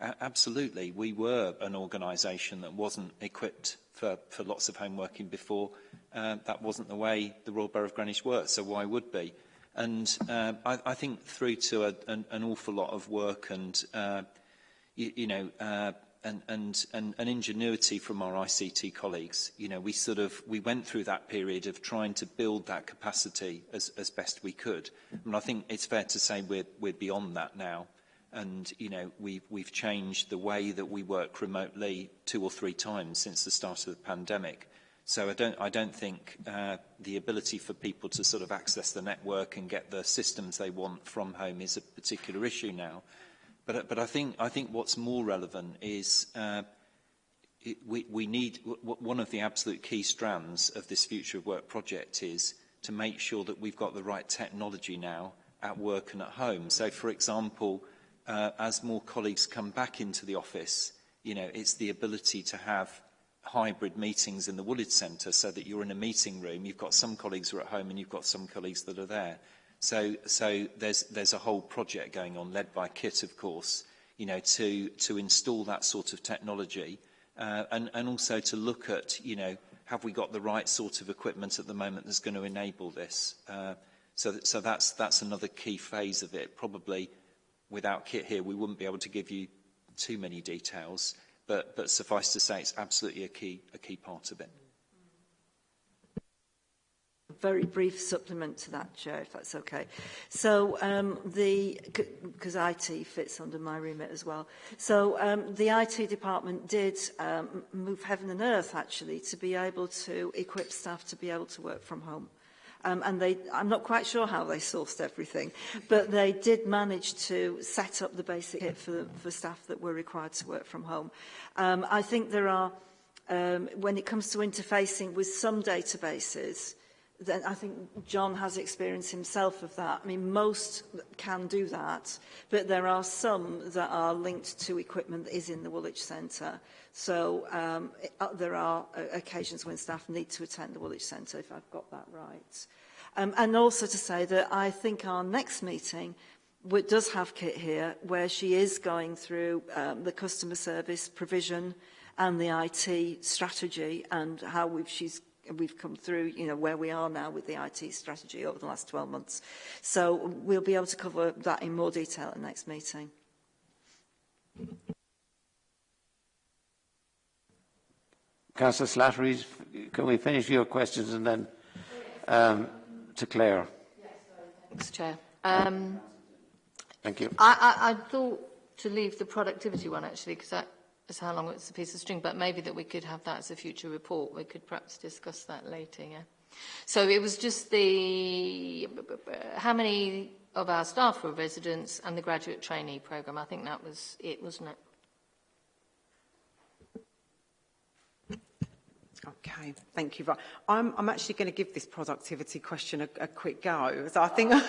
absolutely, we were an organisation that wasn't equipped for, for lots of home working before. Uh, that wasn't the way the Royal Borough of Greenwich worked, so why would be? And uh, I, I think through to a, an, an awful lot of work and, uh, you, you know, uh, and, and, and, and ingenuity from our ICT colleagues. You know, we sort of, we went through that period of trying to build that capacity as, as best we could. and I think it's fair to say we're, we're beyond that now. and you know we've we've changed the way that we work remotely two or three times since the start of the pandemic so i don't i don't think uh, the ability for people to sort of access the network and get the systems they want from home is a particular issue now but but i think i think what's more relevant is uh, it, we, we need one of the absolute key strands of this future of work project is to make sure that we've got the right technology now at work and at home so for example uh, as more colleagues come back into the office, you know, it's the ability to have hybrid meetings in the Woolwich Centre so that you're in a meeting room. You've got some colleagues who are at home and you've got some colleagues that are there. So, so there's, there's a whole project going on, led by KIT, of course, you know, to, to install that sort of technology uh, and, and also to look at, you know, have we got the right sort of equipment at the moment that's going to enable this? Uh, so, so that's, that's another key phase of it, probably without kit here, we wouldn't be able to give you too many details, but, but suffice to say it's absolutely a key, a key part of it. A very brief supplement to that, Chair, if that's okay. So um, the, because IT fits under my remit as well. So um, the IT department did um, move heaven and earth, actually, to be able to equip staff to be able to work from home um, and they, I'm not quite sure how they sourced everything, but they did manage to set up the basic kit for, for staff that were required to work from home. Um, I think there are, um, when it comes to interfacing with some databases, then I think John has experience himself of that. I mean, most can do that, but there are some that are linked to equipment that is in the Woolwich Centre. So um, it, uh, there are uh, occasions when staff need to attend the Woolwich Centre, if I've got that right. Um, and also to say that I think our next meeting which does have Kit here, where she is going through um, the customer service provision and the IT strategy and how we've, she's we've come through, you know, where we are now with the IT strategy over the last 12 months. So we'll be able to cover that in more detail at the next meeting. Councillor Slattery, can we finish your questions and then um, to Claire? Yes, thanks, Chair. Um, Thank you. I, I, I thought to leave the productivity one, actually, because that as how long it's a piece of string, but maybe that we could have that as a future report. We could perhaps discuss that later, yeah? So it was just the, how many of our staff were residents and the graduate trainee program. I think that was it, wasn't it? Okay, thank you. I'm, I'm actually going to give this productivity question a, a quick go. So I think, I,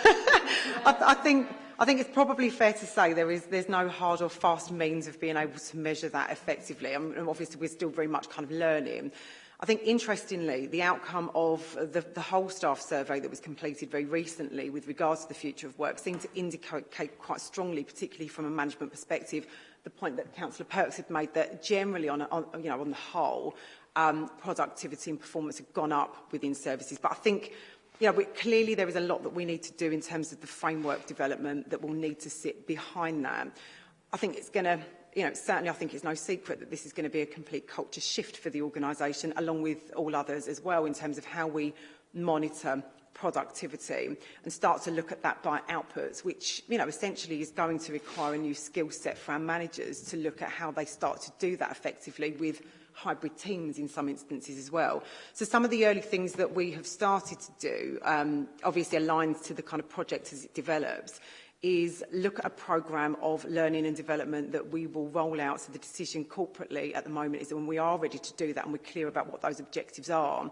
I think, I think it's probably fair to say there is there's no hard or fast means of being able to measure that effectively. I mean, obviously, we're still very much kind of learning. I think, interestingly, the outcome of the, the whole staff survey that was completed very recently with regards to the future of work seemed to indicate quite strongly, particularly from a management perspective, the point that Councillor Perks had made that generally on, a, on, you know, on the whole, um, productivity and performance have gone up within services. But I think yeah, we, clearly there is a lot that we need to do in terms of the framework development that will need to sit behind that. I think it's going to, you know, certainly I think it's no secret that this is going to be a complete culture shift for the organisation, along with all others as well, in terms of how we monitor productivity and start to look at that by outputs, which, you know, essentially is going to require a new skill set for our managers to look at how they start to do that effectively with hybrid teams in some instances as well. So some of the early things that we have started to do, um, obviously aligns to the kind of project as it develops, is look at a program of learning and development that we will roll out. So the decision corporately at the moment is that when we are ready to do that and we're clear about what those objectives are,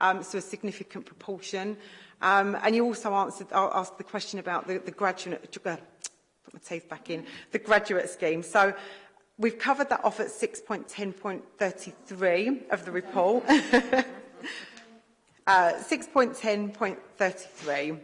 um, so a significant proportion. Um, and you also answered, asked the question about the, the graduate, uh, put my teeth back in, the graduate scheme. So we've covered that off at 6.10.33 of the report. uh, 6.10.33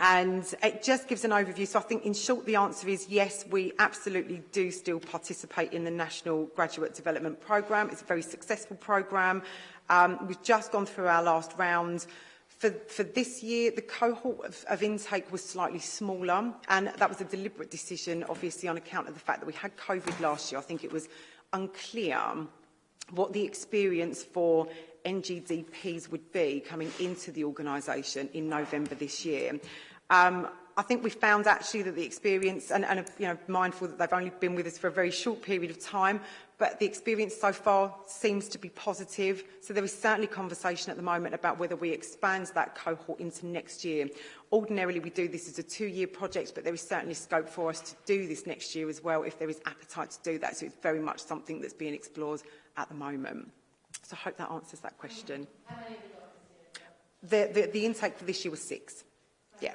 and it just gives an overview. So I think in short the answer is yes, we absolutely do still participate in the National Graduate Development Programme. It's a very successful programme. Um, we've just gone through our last round. For, for this year, the cohort of, of intake was slightly smaller, and that was a deliberate decision, obviously, on account of the fact that we had COVID last year. I think it was unclear what the experience for NGDPs would be coming into the organisation in November this year. Um, I think we found actually that the experience, and, and you know, mindful that they've only been with us for a very short period of time, but the experience so far seems to be positive. So there is certainly conversation at the moment about whether we expand that cohort into next year. Ordinarily, we do this as a two-year project, but there is certainly scope for us to do this next year as well if there is appetite to do that. So it's very much something that's being explored at the moment. So I hope that answers that question. The, the, the intake for this year was six. Yeah.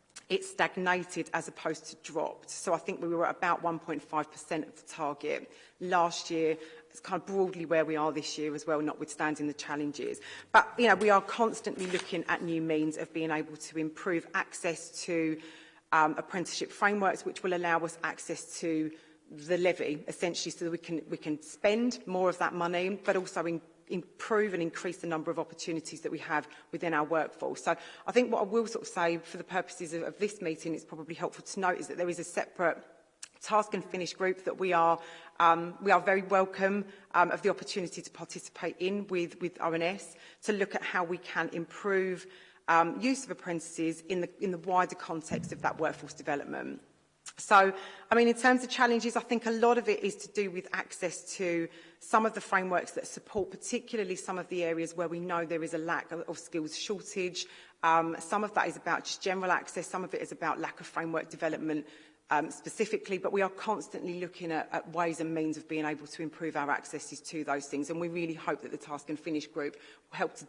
it stagnated as opposed to dropped. So I think we were at about 1.5% of the target. Last year, It's kind of broadly where we are this year as well, notwithstanding the challenges. But you know, we are constantly looking at new means of being able to improve access to um, apprenticeship frameworks, which will allow us access to the levy, essentially, so that we can, we can spend more of that money, but also in, improve and increase the number of opportunities that we have within our workforce. So I think what I will sort of say for the purposes of, of this meeting, it's probably helpful to note is that there is a separate task and finish group that we are Um, we are very welcome um, of the opportunity to participate in with, with ONS to look at how we can improve um, use of apprentices in the, in the wider context of that workforce development. So, I mean, in terms of challenges, I think a lot of it is to do with access to some of the frameworks that support, particularly some of the areas where we know there is a lack of, of skills shortage. Um, some of that is about just general access. Some of it is about lack of framework development um, specifically, but we are constantly looking at, at ways and means of being able to improve our accesses to those things. And we really hope that the Task and Finish group will help to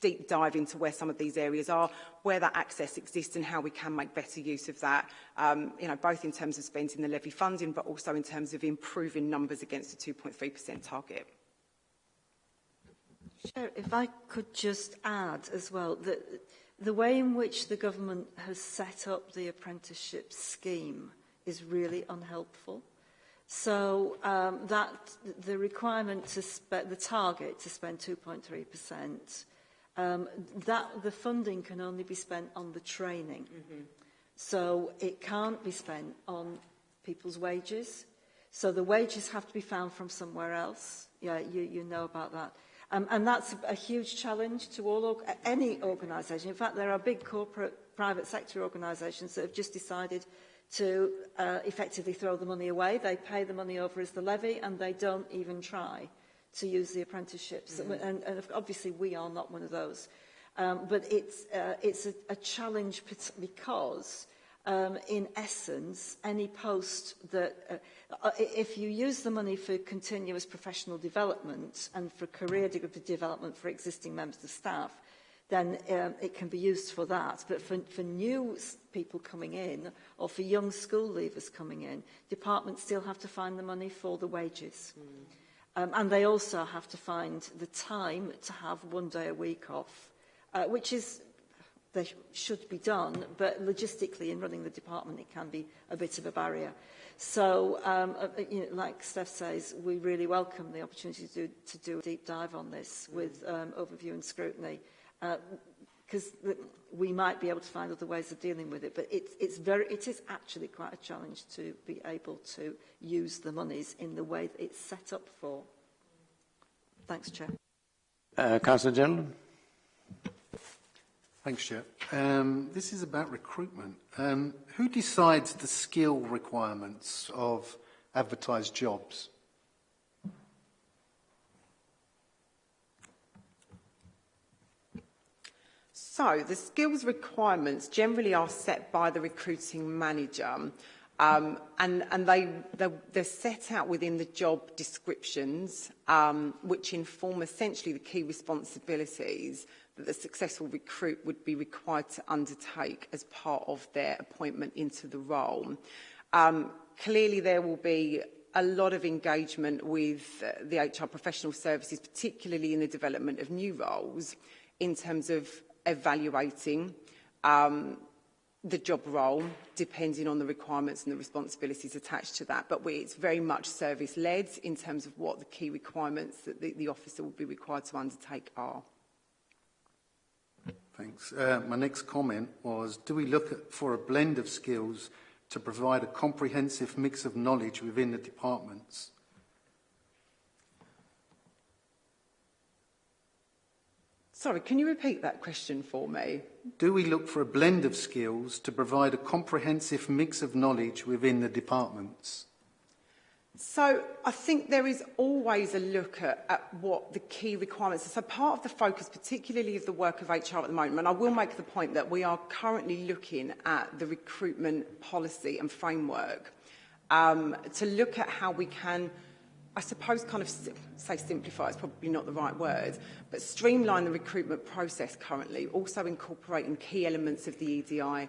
deep dive into where some of these areas are, where that access exists and how we can make better use of that, um, you know, both in terms of spending the levy funding, but also in terms of improving numbers against the 2.3% target. Chair, sure, if I could just add as well that The way in which the government has set up the apprenticeship scheme is really unhelpful. So um, that the requirement to the target to spend 2.3%, um, that the funding can only be spent on the training. Mm -hmm. So it can't be spent on people's wages. So the wages have to be found from somewhere else. Yeah, you, you know about that. Um, and that's a huge challenge to all or any organisation. In fact, there are big corporate private sector organisations that have just decided to uh, effectively throw the money away. They pay the money over as the levy and they don't even try to use the apprenticeships. Mm -hmm. and, and obviously we are not one of those. Um, but it's, uh, it's a, a challenge because um, in essence, any post that, uh, uh, if you use the money for continuous professional development and for career development for existing members of staff, then um, it can be used for that. But for, for new people coming in or for young school leavers coming in, departments still have to find the money for the wages. Mm. Um, and they also have to find the time to have one day a week off, uh, which is they should be done, but logistically in running the department it can be a bit of a barrier. So, um, uh, uh, you know, like Steph says, we really welcome the opportunity to do, to do a deep dive on this with um, overview and scrutiny, because uh, we might be able to find other ways of dealing with it. But it's, it's very, it is actually quite a challenge to be able to use the monies in the way that it's set up for. Thanks, Chair. Uh, Councillor General. Thanks, Chair. Um, this is about recruitment. Um, who decides the skill requirements of advertised jobs? So the skills requirements generally are set by the recruiting manager um, and, and they, they're, they're set out within the job descriptions um, which inform essentially the key responsibilities that the successful recruit would be required to undertake as part of their appointment into the role. Um, clearly there will be a lot of engagement with uh, the HR professional services, particularly in the development of new roles, in terms of evaluating um, the job role, depending on the requirements and the responsibilities attached to that. But we, it's very much service-led in terms of what the key requirements that the, the officer will be required to undertake are. Thanks. Uh, my next comment was, do we look at, for a blend of skills to provide a comprehensive mix of knowledge within the departments? Sorry, can you repeat that question for me? Do we look for a blend of skills to provide a comprehensive mix of knowledge within the departments? So I think there is always a look at, at, what the key requirements are. So part of the focus, particularly of the work of HR at the moment, and I will make the point that we are currently looking at the recruitment policy and framework um, to look at how we can, I suppose, kind of say simplify is probably not the right word, but streamline the recruitment process currently, also incorporating key elements of the EDI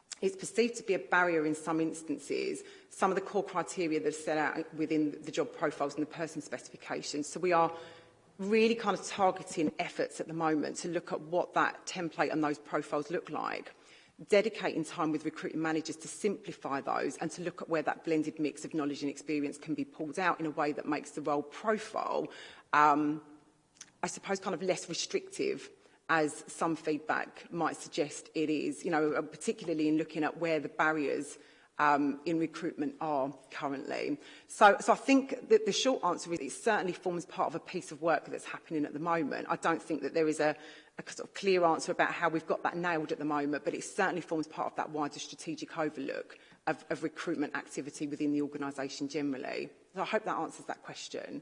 is perceived to be a barrier in some instances, some of the core criteria that are set out within the job profiles and the person specifications. So we are really kind of targeting efforts at the moment to look at what that template and those profiles look like dedicating time with recruiting managers to simplify those and to look at where that blended mix of knowledge and experience can be pulled out in a way that makes the role profile, um, I suppose, kind of less restrictive as some feedback might suggest it is, you know, uh, particularly in looking at where the barriers um, in recruitment are currently. So, so I think that the short answer is it certainly forms part of a piece of work that's happening at the moment. I don't think that there is a, a sort of clear answer about how we've got that nailed at the moment, but it certainly forms part of that wider strategic overlook of, of recruitment activity within the organisation generally. So I hope that answers that question.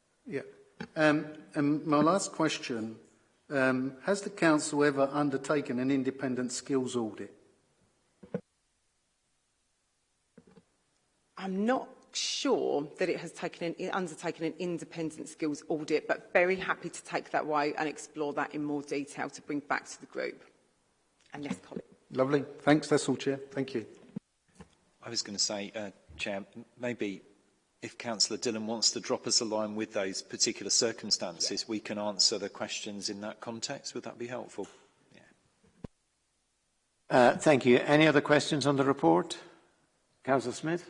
Yeah. Um, and my last question, um, has the Council ever undertaken an independent skills audit? I'm not sure that it has taken an, undertaken an independent skills audit, but very happy to take that away and explore that in more detail to bring back to the group. And yes, Colin. Lovely. Thanks. That's all, Chair. Thank you. I was going to say, uh, Chair, maybe if Councillor Dillon wants to drop us a line with those particular circumstances, yeah. we can answer the questions in that context. Would that be helpful? Yeah. Uh, thank you. Any other questions on the report? Councillor Smith.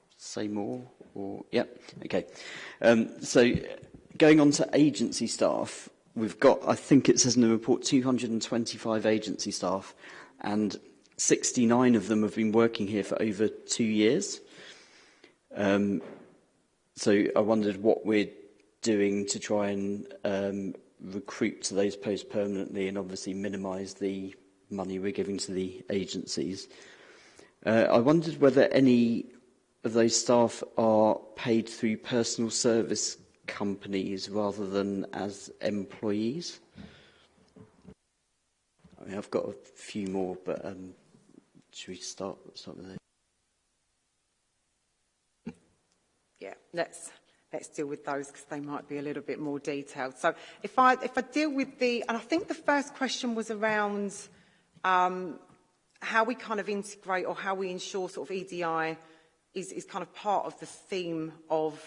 say more? Or, yeah, okay. Um, so going on to agency staff, we've got, I think it says in the report, 225 agency staff, and 69 of them have been working here for over two years. Um, so I wondered what we're doing to try and um, recruit to those posts permanently and obviously minimise the money we're giving to the agencies. Uh, I wondered whether any of those staff are paid through personal service companies rather than as employees. I mean, I've got a few more, but um, should we start, something? Yeah, let's let's deal with those because they might be a little bit more detailed. So if I, if I deal with the, and I think the first question was around um, how we kind of integrate or how we ensure sort of EDI is, is kind of part of the theme of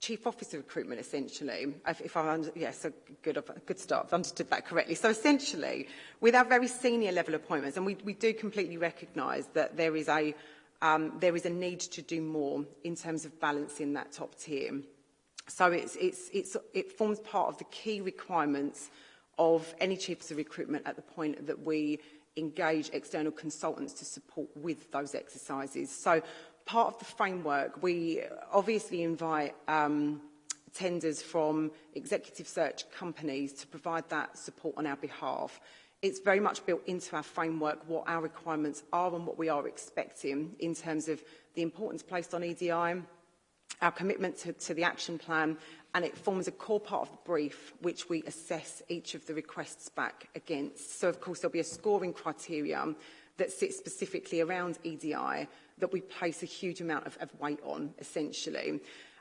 chief officer of recruitment, essentially. If, if I, yes, so good, a good start. I've understood that correctly. So essentially, with our very senior level appointments, and we, we do completely recognise that there is a um, there is a need to do more in terms of balancing that top tier. So it's, it's, it's, it forms part of the key requirements of any chiefs of recruitment at the point that we engage external consultants to support with those exercises. So part of the framework, we obviously invite um, tenders from executive search companies to provide that support on our behalf. It's very much built into our framework what our requirements are and what we are expecting in terms of the importance placed on EDI, our commitment to, to the action plan, and it forms a core part of the brief which we assess each of the requests back against. So of course there'll be a scoring criteria that sits specifically around EDI that we place a huge amount of, of weight on, essentially.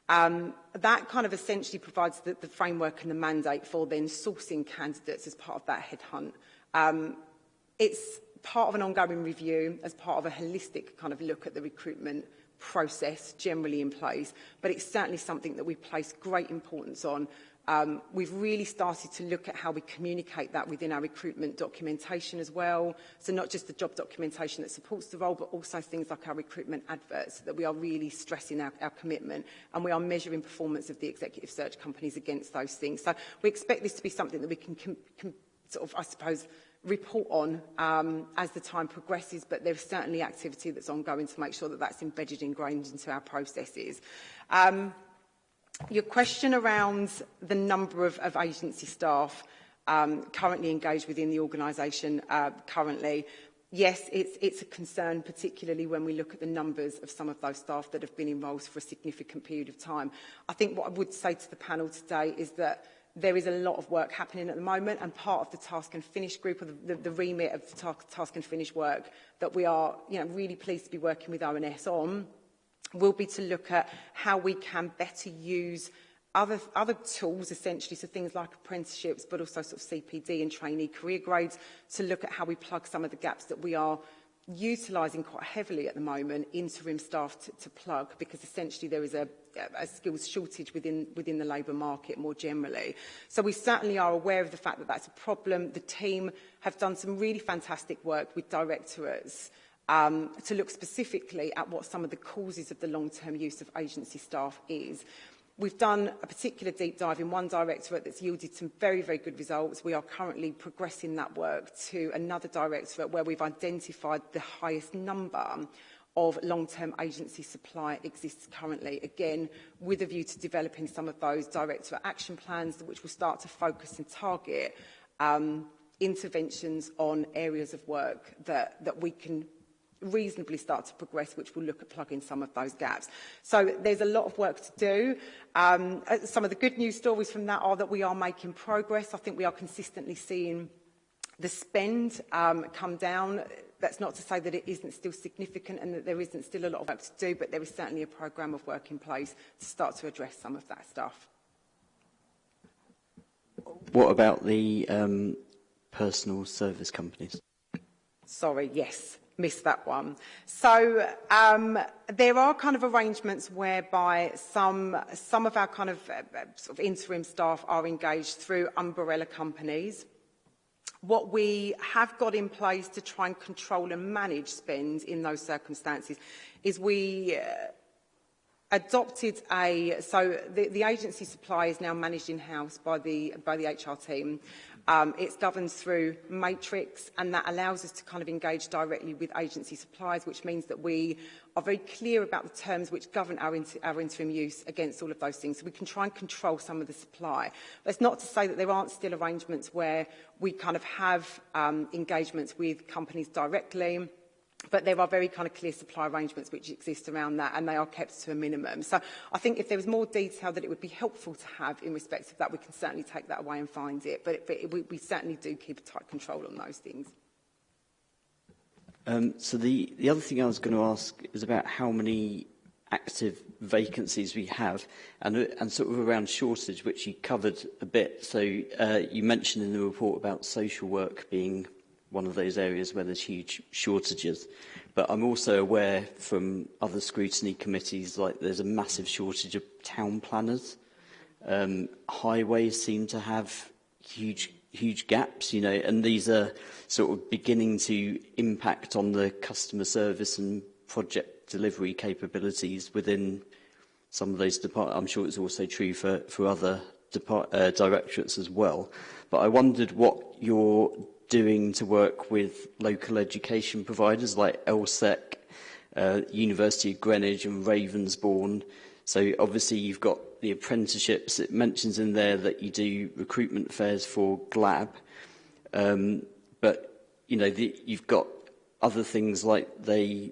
Um, that kind of essentially provides the, the framework and the mandate for then sourcing candidates as part of that headhunt. Um, it's part of an ongoing review as part of a holistic kind of look at the recruitment process generally in place, but it's certainly something that we place great importance on Um, we've really started to look at how we communicate that within our recruitment documentation as well. So not just the job documentation that supports the role, but also things like our recruitment adverts so that we are really stressing our, our commitment and we are measuring performance of the executive search companies against those things. So we expect this to be something that we can, can sort of, I suppose, report on um, as the time progresses, but there's certainly activity that's ongoing to make sure that that's embedded, ingrained into our processes. Um, Your question around the number of, of agency staff um, currently engaged within the organisation uh, currently, yes, it's, it's a concern, particularly when we look at the numbers of some of those staff that have been in roles for a significant period of time. I think what I would say to the panel today is that there is a lot of work happening at the moment and part of the task and finish group or the, the, the remit of the task, task and finish work that we are you know, really pleased to be working with ONS on will be to look at how we can better use other, other tools essentially, so things like apprenticeships, but also sort of CPD and trainee career grades, to look at how we plug some of the gaps that we are utilising quite heavily at the moment interim staff to, to plug because essentially there is a, a skills shortage within within the labour market more generally. So we certainly are aware of the fact that that's a problem. The team have done some really fantastic work with directorates um, to look specifically at what some of the causes of the long-term use of agency staff is. We've done a particular deep dive in one directorate that's yielded some very, very good results. We are currently progressing that work to another directorate where we've identified the highest number of long-term agency supply exists currently. Again, with a view to developing some of those directorate action plans, which will start to focus and target um, interventions on areas of work that, that we can reasonably start to progress, which will look at plugging some of those gaps. So there's a lot of work to do. Um, uh, some of the good news stories from that are that we are making progress. I think we are consistently seeing the spend um, come down. That's not to say that it isn't still significant and that there isn't still a lot of work to do, but there is certainly a programme of work in place to start to address some of that stuff. What about the um, personal service companies? Sorry, yes missed that one. So um, there are kind of arrangements whereby some, some of our kind of, uh, sort of interim staff are engaged through umbrella companies. What we have got in place to try and control and manage spend in those circumstances is we uh, adopted a, so the, the agency supply is now managed in-house by the, by the HR team. Um, it's governed through matrix and that allows us to kind of engage directly with agency suppliers, which means that we are very clear about the terms which govern our, inter our interim use against all of those things. So we can try and control some of the supply. it's not to say that there aren't still arrangements where we kind of have um, engagements with companies directly but there are very kind of clear supply arrangements which exist around that and they are kept to a minimum. So I think if there was more detail that it would be helpful to have in respect of that, we can certainly take that away and find it. But, it, but it, we, we certainly do keep a tight control on those things. Um, so the, the other thing I was going to ask is about how many active vacancies we have and, and sort of around shortage, which you covered a bit. So uh, you mentioned in the report about social work being one of those areas where there's huge shortages. But I'm also aware from other scrutiny committees, like there's a massive shortage of town planners. Um, highways seem to have huge huge gaps, you know, and these are sort of beginning to impact on the customer service and project delivery capabilities within some of those departments. I'm sure it's also true for, for other depart, uh, directorates as well. But I wondered what your doing to work with local education providers like ELSEC, uh, University of Greenwich and Ravensbourne. So obviously you've got the apprenticeships. It mentions in there that you do recruitment fairs for GLAB. Um, but, you know, the, you've got other things like they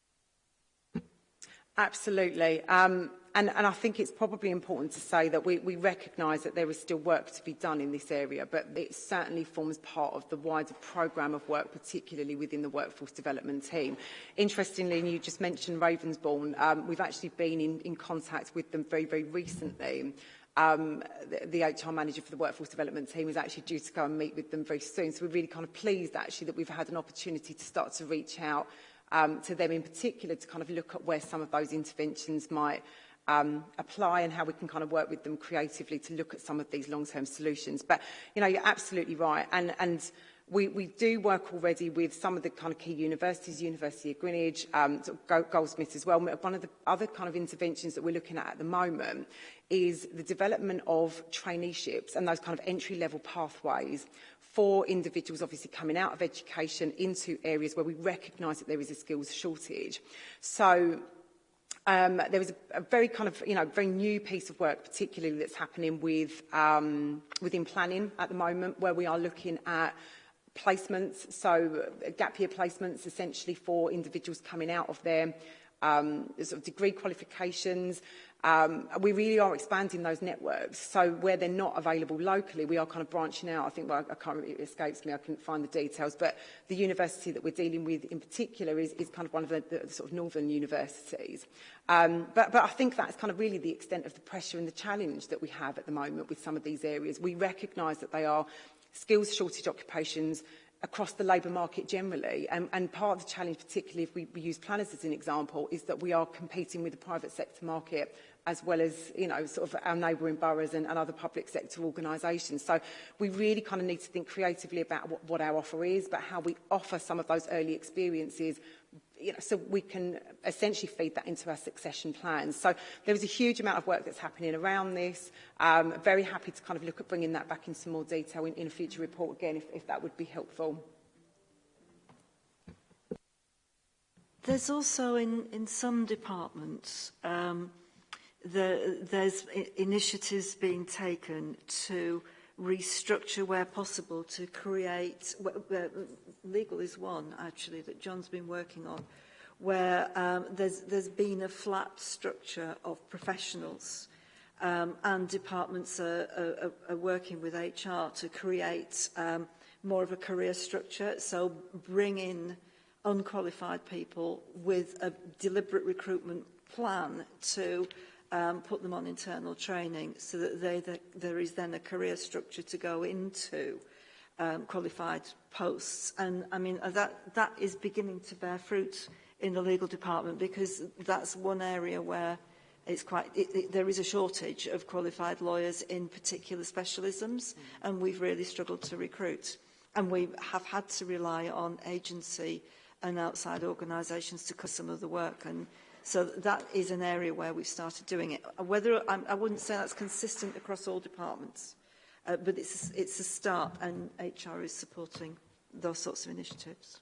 Absolutely. Um, and, and I think it's probably important to say that we, we recognise that there is still work to be done in this area, but it certainly forms part of the wider programme of work, particularly within the workforce development team. Interestingly, and you just mentioned Ravensbourne, um, we've actually been in, in contact with them very, very recently um, the, the HR manager for the workforce development team is actually due to go and meet with them very soon. So we're really kind of pleased actually that we've had an opportunity to start to reach out um, to them in particular to kind of look at where some of those interventions might um, apply and how we can kind of work with them creatively to look at some of these long-term solutions. But, you know, you're absolutely right. And, and We, we do work already with some of the kind of key universities, University of Greenwich, um, Goldsmiths as well. One of the other kind of interventions that we're looking at at the moment is the development of traineeships and those kind of entry-level pathways for individuals obviously coming out of education into areas where we recognize that there is a skills shortage. So um, there was a, a very kind of, you know, very new piece of work particularly that's happening with, um, within planning at the moment where we are looking at placements, so uh, gap year placements essentially for individuals coming out of their um, sort of degree qualifications. Um, we really are expanding those networks. So where they're not available locally, we are kind of branching out. I think, well, I can't remember, it escapes me, I couldn't find the details, but the university that we're dealing with in particular is, is kind of one of the, the sort of northern universities. Um, but, but I think that's kind of really the extent of the pressure and the challenge that we have at the moment with some of these areas. We recognise that they are skills shortage occupations across the labour market generally. Um, and part of the challenge, particularly if we, we use planners as an example, is that we are competing with the private sector market as well as you know sort of our neighbouring boroughs and, and other public sector organisations. So we really kind of need to think creatively about what, what our offer is, but how we offer some of those early experiences you know, so we can essentially feed that into our succession plans. So there is a huge amount of work that's happening around this. Um, very happy to kind of look at bringing that back in some more detail in, in a future report again, if, if that would be helpful. There's also in, in some departments, um, the, there's initiatives being taken to restructure where possible to create, legal is one actually that John's been working on, where um, there's, there's been a flat structure of professionals um, and departments are, are, are working with HR to create um, more of a career structure. So bring in unqualified people with a deliberate recruitment plan to um, put them on internal training so that they, the, there is then a career structure to go into um, qualified posts. And I mean, uh, that, that is beginning to bear fruit in the legal department because that's one area where it's quite, it, it, there is a shortage of qualified lawyers in particular specialisms mm. and we've really struggled to recruit. And we have had to rely on agency and outside organisations to cut some of the work. And So that is an area where we've started doing it. Uh, whether I'm, I wouldn't say that's consistent across all departments, uh, but it's, it's a start and HR is supporting those sorts of initiatives.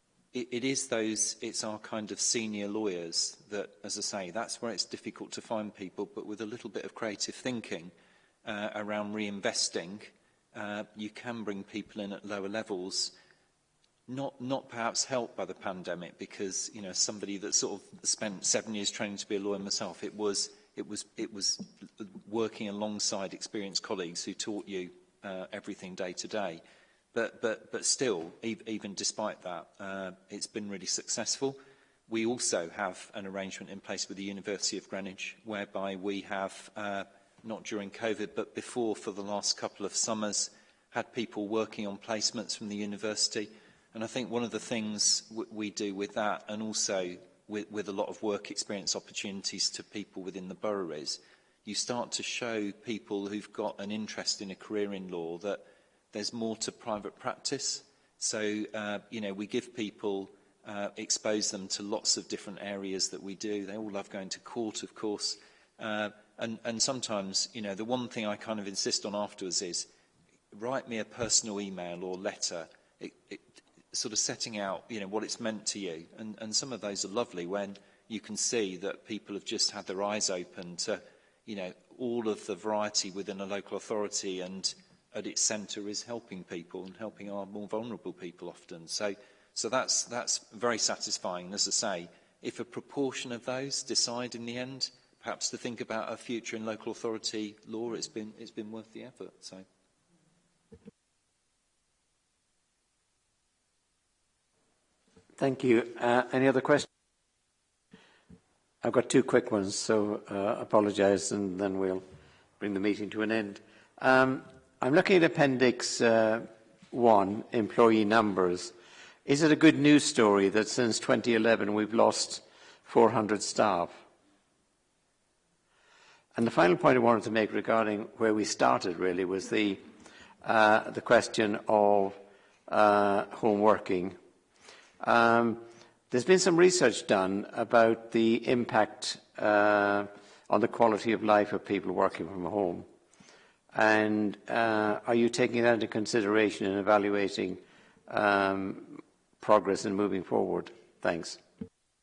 it, it is those, it's our kind of senior lawyers that, as I say, that's where it's difficult to find people, but with a little bit of creative thinking uh, around reinvesting, uh, you can bring people in at lower levels, not, not perhaps helped by the pandemic, because, you know, somebody that sort of spent seven years training to be a lawyer myself, it was it was, it was working alongside experienced colleagues who taught you uh, everything day to day. But, but, but still, e even despite that, uh, it's been really successful. We also have an arrangement in place with the University of Greenwich whereby we have, uh, not during COVID, but before for the last couple of summers, had people working on placements from the university. And I think one of the things we do with that and also with, with a lot of work experience opportunities to people within the boroughs, you start to show people who've got an interest in a career in law that there's more to private practice. So, uh, you know, we give people, uh, expose them to lots of different areas that we do. They all love going to court, of course. Uh, and, and sometimes, you know, the one thing I kind of insist on afterwards is write me a personal email or letter it, it, sort of setting out you know, what it's meant to you. And, and some of those are lovely when you can see that people have just had their eyes open to you know, all of the variety within a local authority and at its centre is helping people and helping our more vulnerable people often. So, so that's, that's very satisfying. As I say, if a proportion of those decide in the end, perhaps to think about a future in local authority law, it's been, it's been worth the effort. So. Thank you. Uh, any other questions? I've got two quick ones, so uh, apologise, and then we'll bring the meeting to an end. Um, I'm looking at Appendix uh, 1, employee numbers. Is it a good news story that since 2011 we've lost 400 staff? And the final point I wanted to make regarding where we started really was the, uh, the question of uh, home working Um, there's been some research done about the impact uh, on the quality of life of people working from home. And uh, are you taking that into consideration in evaluating um, progress in moving forward? Thanks.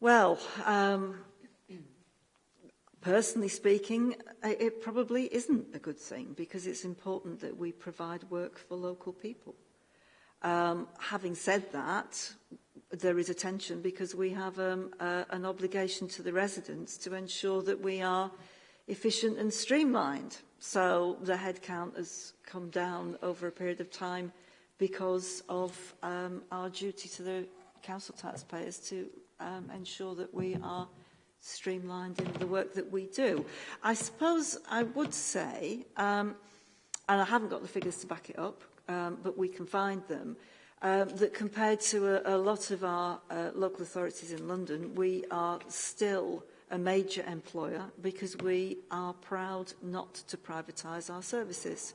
Well, um, personally speaking, it probably isn't a good thing because it's important that we provide work for local people. Um, having said that, there is a tension because we have um, uh, an obligation to the residents to ensure that we are efficient and streamlined. So the headcount has come down over a period of time because of um, our duty to the council taxpayers to um, ensure that we are streamlined in the work that we do. I suppose I would say, um, and I haven't got the figures to back it up, um, but we can find them, um, that compared to a, a lot of our uh, local authorities in London, we are still a major employer because we are proud not to privatise our services.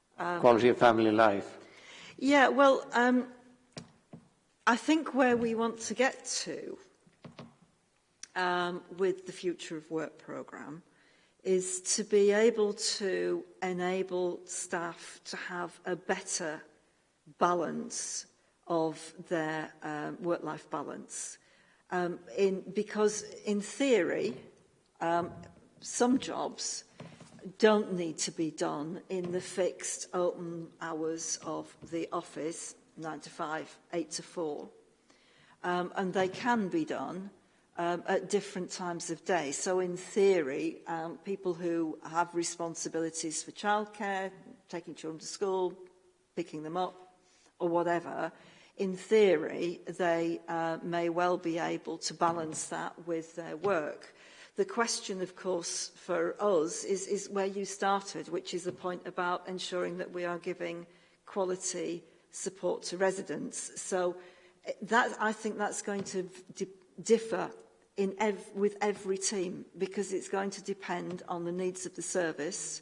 Um, quality of family life. Yeah, well, um, I think where we want to get to um, with the Future of Work programme is to be able to enable staff to have a better balance of their um, work-life balance. Um, in, because in theory, um, some jobs don't need to be done in the fixed open hours of the office, 9 to 5, 8 to 4. Um, and they can be done um, at different times of day. So in theory, um, people who have responsibilities for childcare, taking children to school, picking them up, or whatever, in theory, they uh, may well be able to balance that with their work. The question, of course, for us is, is where you started, which is the point about ensuring that we are giving quality support to residents. So eh, that, I think that's going to di differ in ev with every team because it's going to depend on the needs of the service,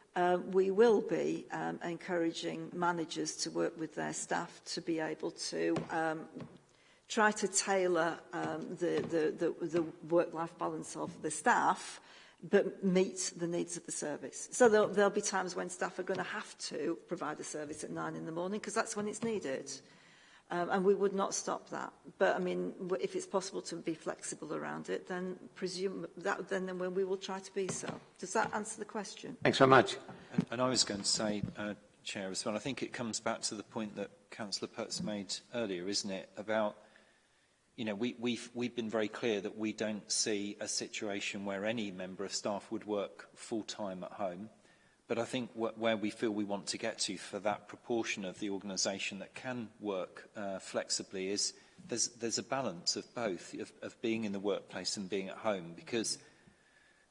um, we will be um, encouraging managers to work with their staff to be able to um, try to tailor um, the, the, the, the work-life balance of the staff but meet the needs of the service. So there'll, there'll be times when staff are going to have to provide a service at nine in the morning because that's when it's needed. Mm. Um, and we would not stop that. But I mean, if it's possible to be flexible around it, then presume that then, then we will try to be so. Does that answer the question? Thanks so much. And, and I was going to say, uh, Chair, as well, I think it comes back to the point that Councillor Putz made earlier, isn't it, about you know, we, we've, we've been very clear that we don't see a situation where any member of staff would work full-time at home. But I think wh where we feel we want to get to for that proportion of the organisation that can work uh, flexibly is there's, there's a balance of both, of, of being in the workplace and being at home, because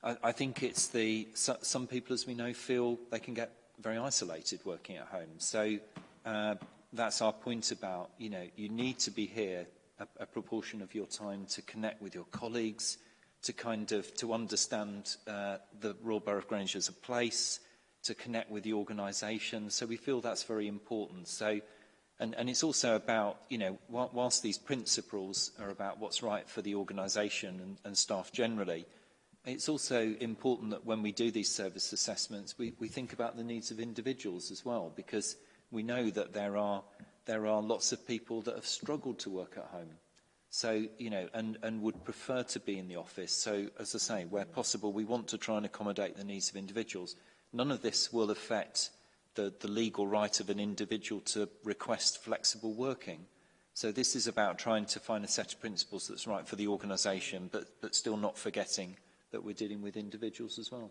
I, I think it's the, so, some people, as we know, feel they can get very isolated working at home. So uh, that's our point about, you know, you need to be here a, a proportion of your time to connect with your colleagues, to kind of, to understand uh, the Royal Borough of Grange as a place, to connect with the organisation. So we feel that's very important. So, and, and it's also about, you know, whilst these principles are about what's right for the organisation and, and staff generally, it's also important that when we do these service assessments, we, we think about the needs of individuals as well, because we know that there are, there are lots of people that have struggled to work at home. So, you know, and, and would prefer to be in the office. So, as I say, where possible, we want to try and accommodate the needs of individuals. None of this will affect the, the legal right of an individual to request flexible working. So this is about trying to find a set of principles that's right for the organisation, but, but still not forgetting that we're dealing with individuals as well.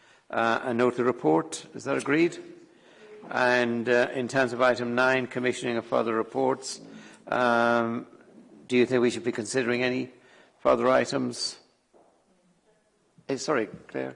uh, and note the report? Is that agreed? And uh, in terms of item nine, commissioning of further reports, um, do you think we should be considering any further items? Hey, eh, sorry, Claire.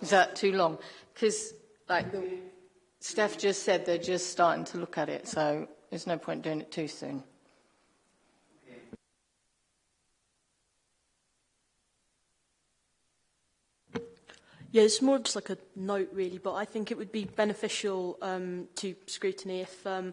Is that too long? Because, like, the Steph just said they're just starting to look at it, so there's no point doing it too soon. Yeah, it's more just like a note really, but I think it would be beneficial um, to scrutiny if um,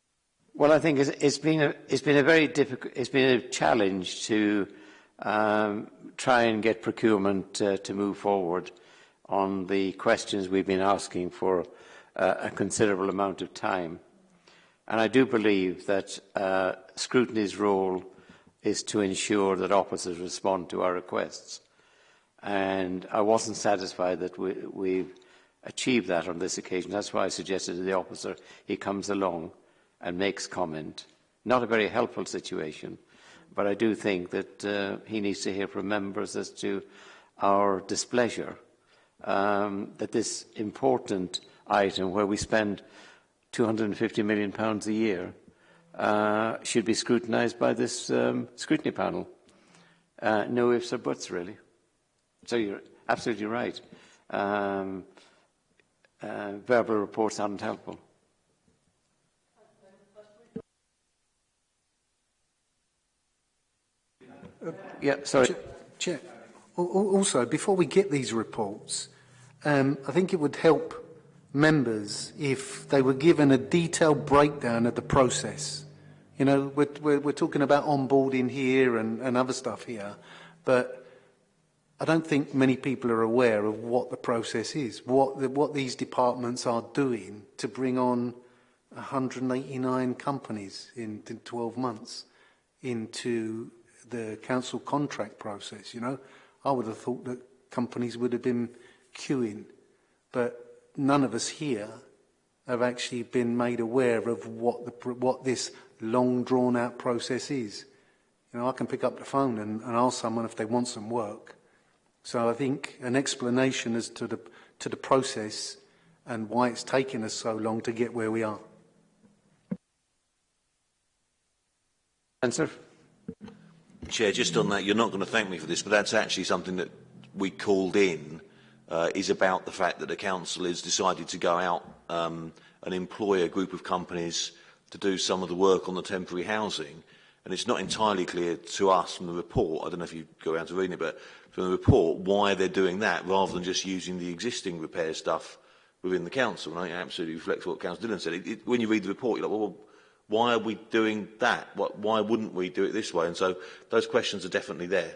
Well, I think it's, it's been a, it's been a very difficult, it's been a challenge to um, try and get procurement uh, to move forward on the questions we've been asking for uh, a considerable amount of time. And I do believe that uh, scrutiny's role is to ensure that officers respond to our requests. And I wasn't satisfied that we, have achieved that on this occasion. That's why I suggested to the officer he comes along and makes comment. Not a very helpful situation, but I do think that uh, he needs to hear from members as to our displeasure um, that this important item where we spend – 250 million pounds a year uh, should be scrutinised by this um, scrutiny panel. Uh, no ifs or buts, really. So you're absolutely right. Um, uh, verbal reports aren't helpful. Uh, yeah, sorry. Chair, Chair, also, before we get these reports, um, I think it would help members if they were given a detailed breakdown of the process. You know, we're, we're, we're talking about onboarding here and, and other stuff here, but I don't think many people are aware of what the process is, what, the, what these departments are doing to bring on 189 companies in, in 12 months into the council contract process, you know. I would have thought that companies would have been queuing, but none of us here have actually been made aware of what, the, what this long drawn out process is. You know, I can pick up the phone and, and ask someone if they want some work. So I think an explanation as to the, to the process and why it's taken us so long to get where we are. Answer? Chair, just on that, you're not going to thank me for this, but that's actually something that we called in uh, is about the fact that the council has decided to go out um, and employ a group of companies to do some of the work on the temporary housing. And it's not entirely clear to us from the report, I don't know if you go around to reading it, but from the report, why they're doing that rather than just using the existing repair stuff within the council. And I absolutely reflect what Councillor Dillon said. It, it, when you read the report, you're like, well, why are we doing that? Why wouldn't we do it this way? And so those questions are definitely there.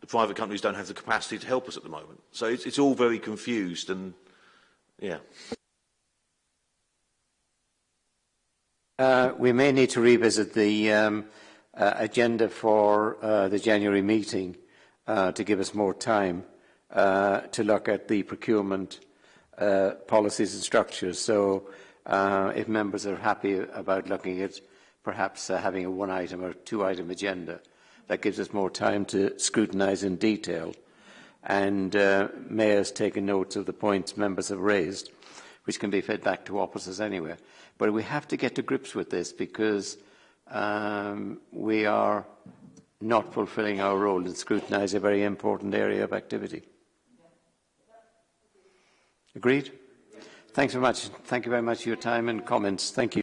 the private companies don't have the capacity to help us at the moment. So it's, it's all very confused and, yeah. Uh, we may need to revisit the um, uh, agenda for uh, the January meeting uh, to give us more time uh, to look at the procurement uh, policies and structures. So uh, if members are happy about looking at perhaps uh, having a one-item or two-item agenda, That gives us more time to scrutinise in detail. And uh, Mayor's taken notes of the points members have raised, which can be fed back to officers anyway. But we have to get to grips with this because um, we are not fulfilling our role in scrutinise a very important area of activity. Agreed? Thanks very much. Thank you very much for your time and comments. Thank you.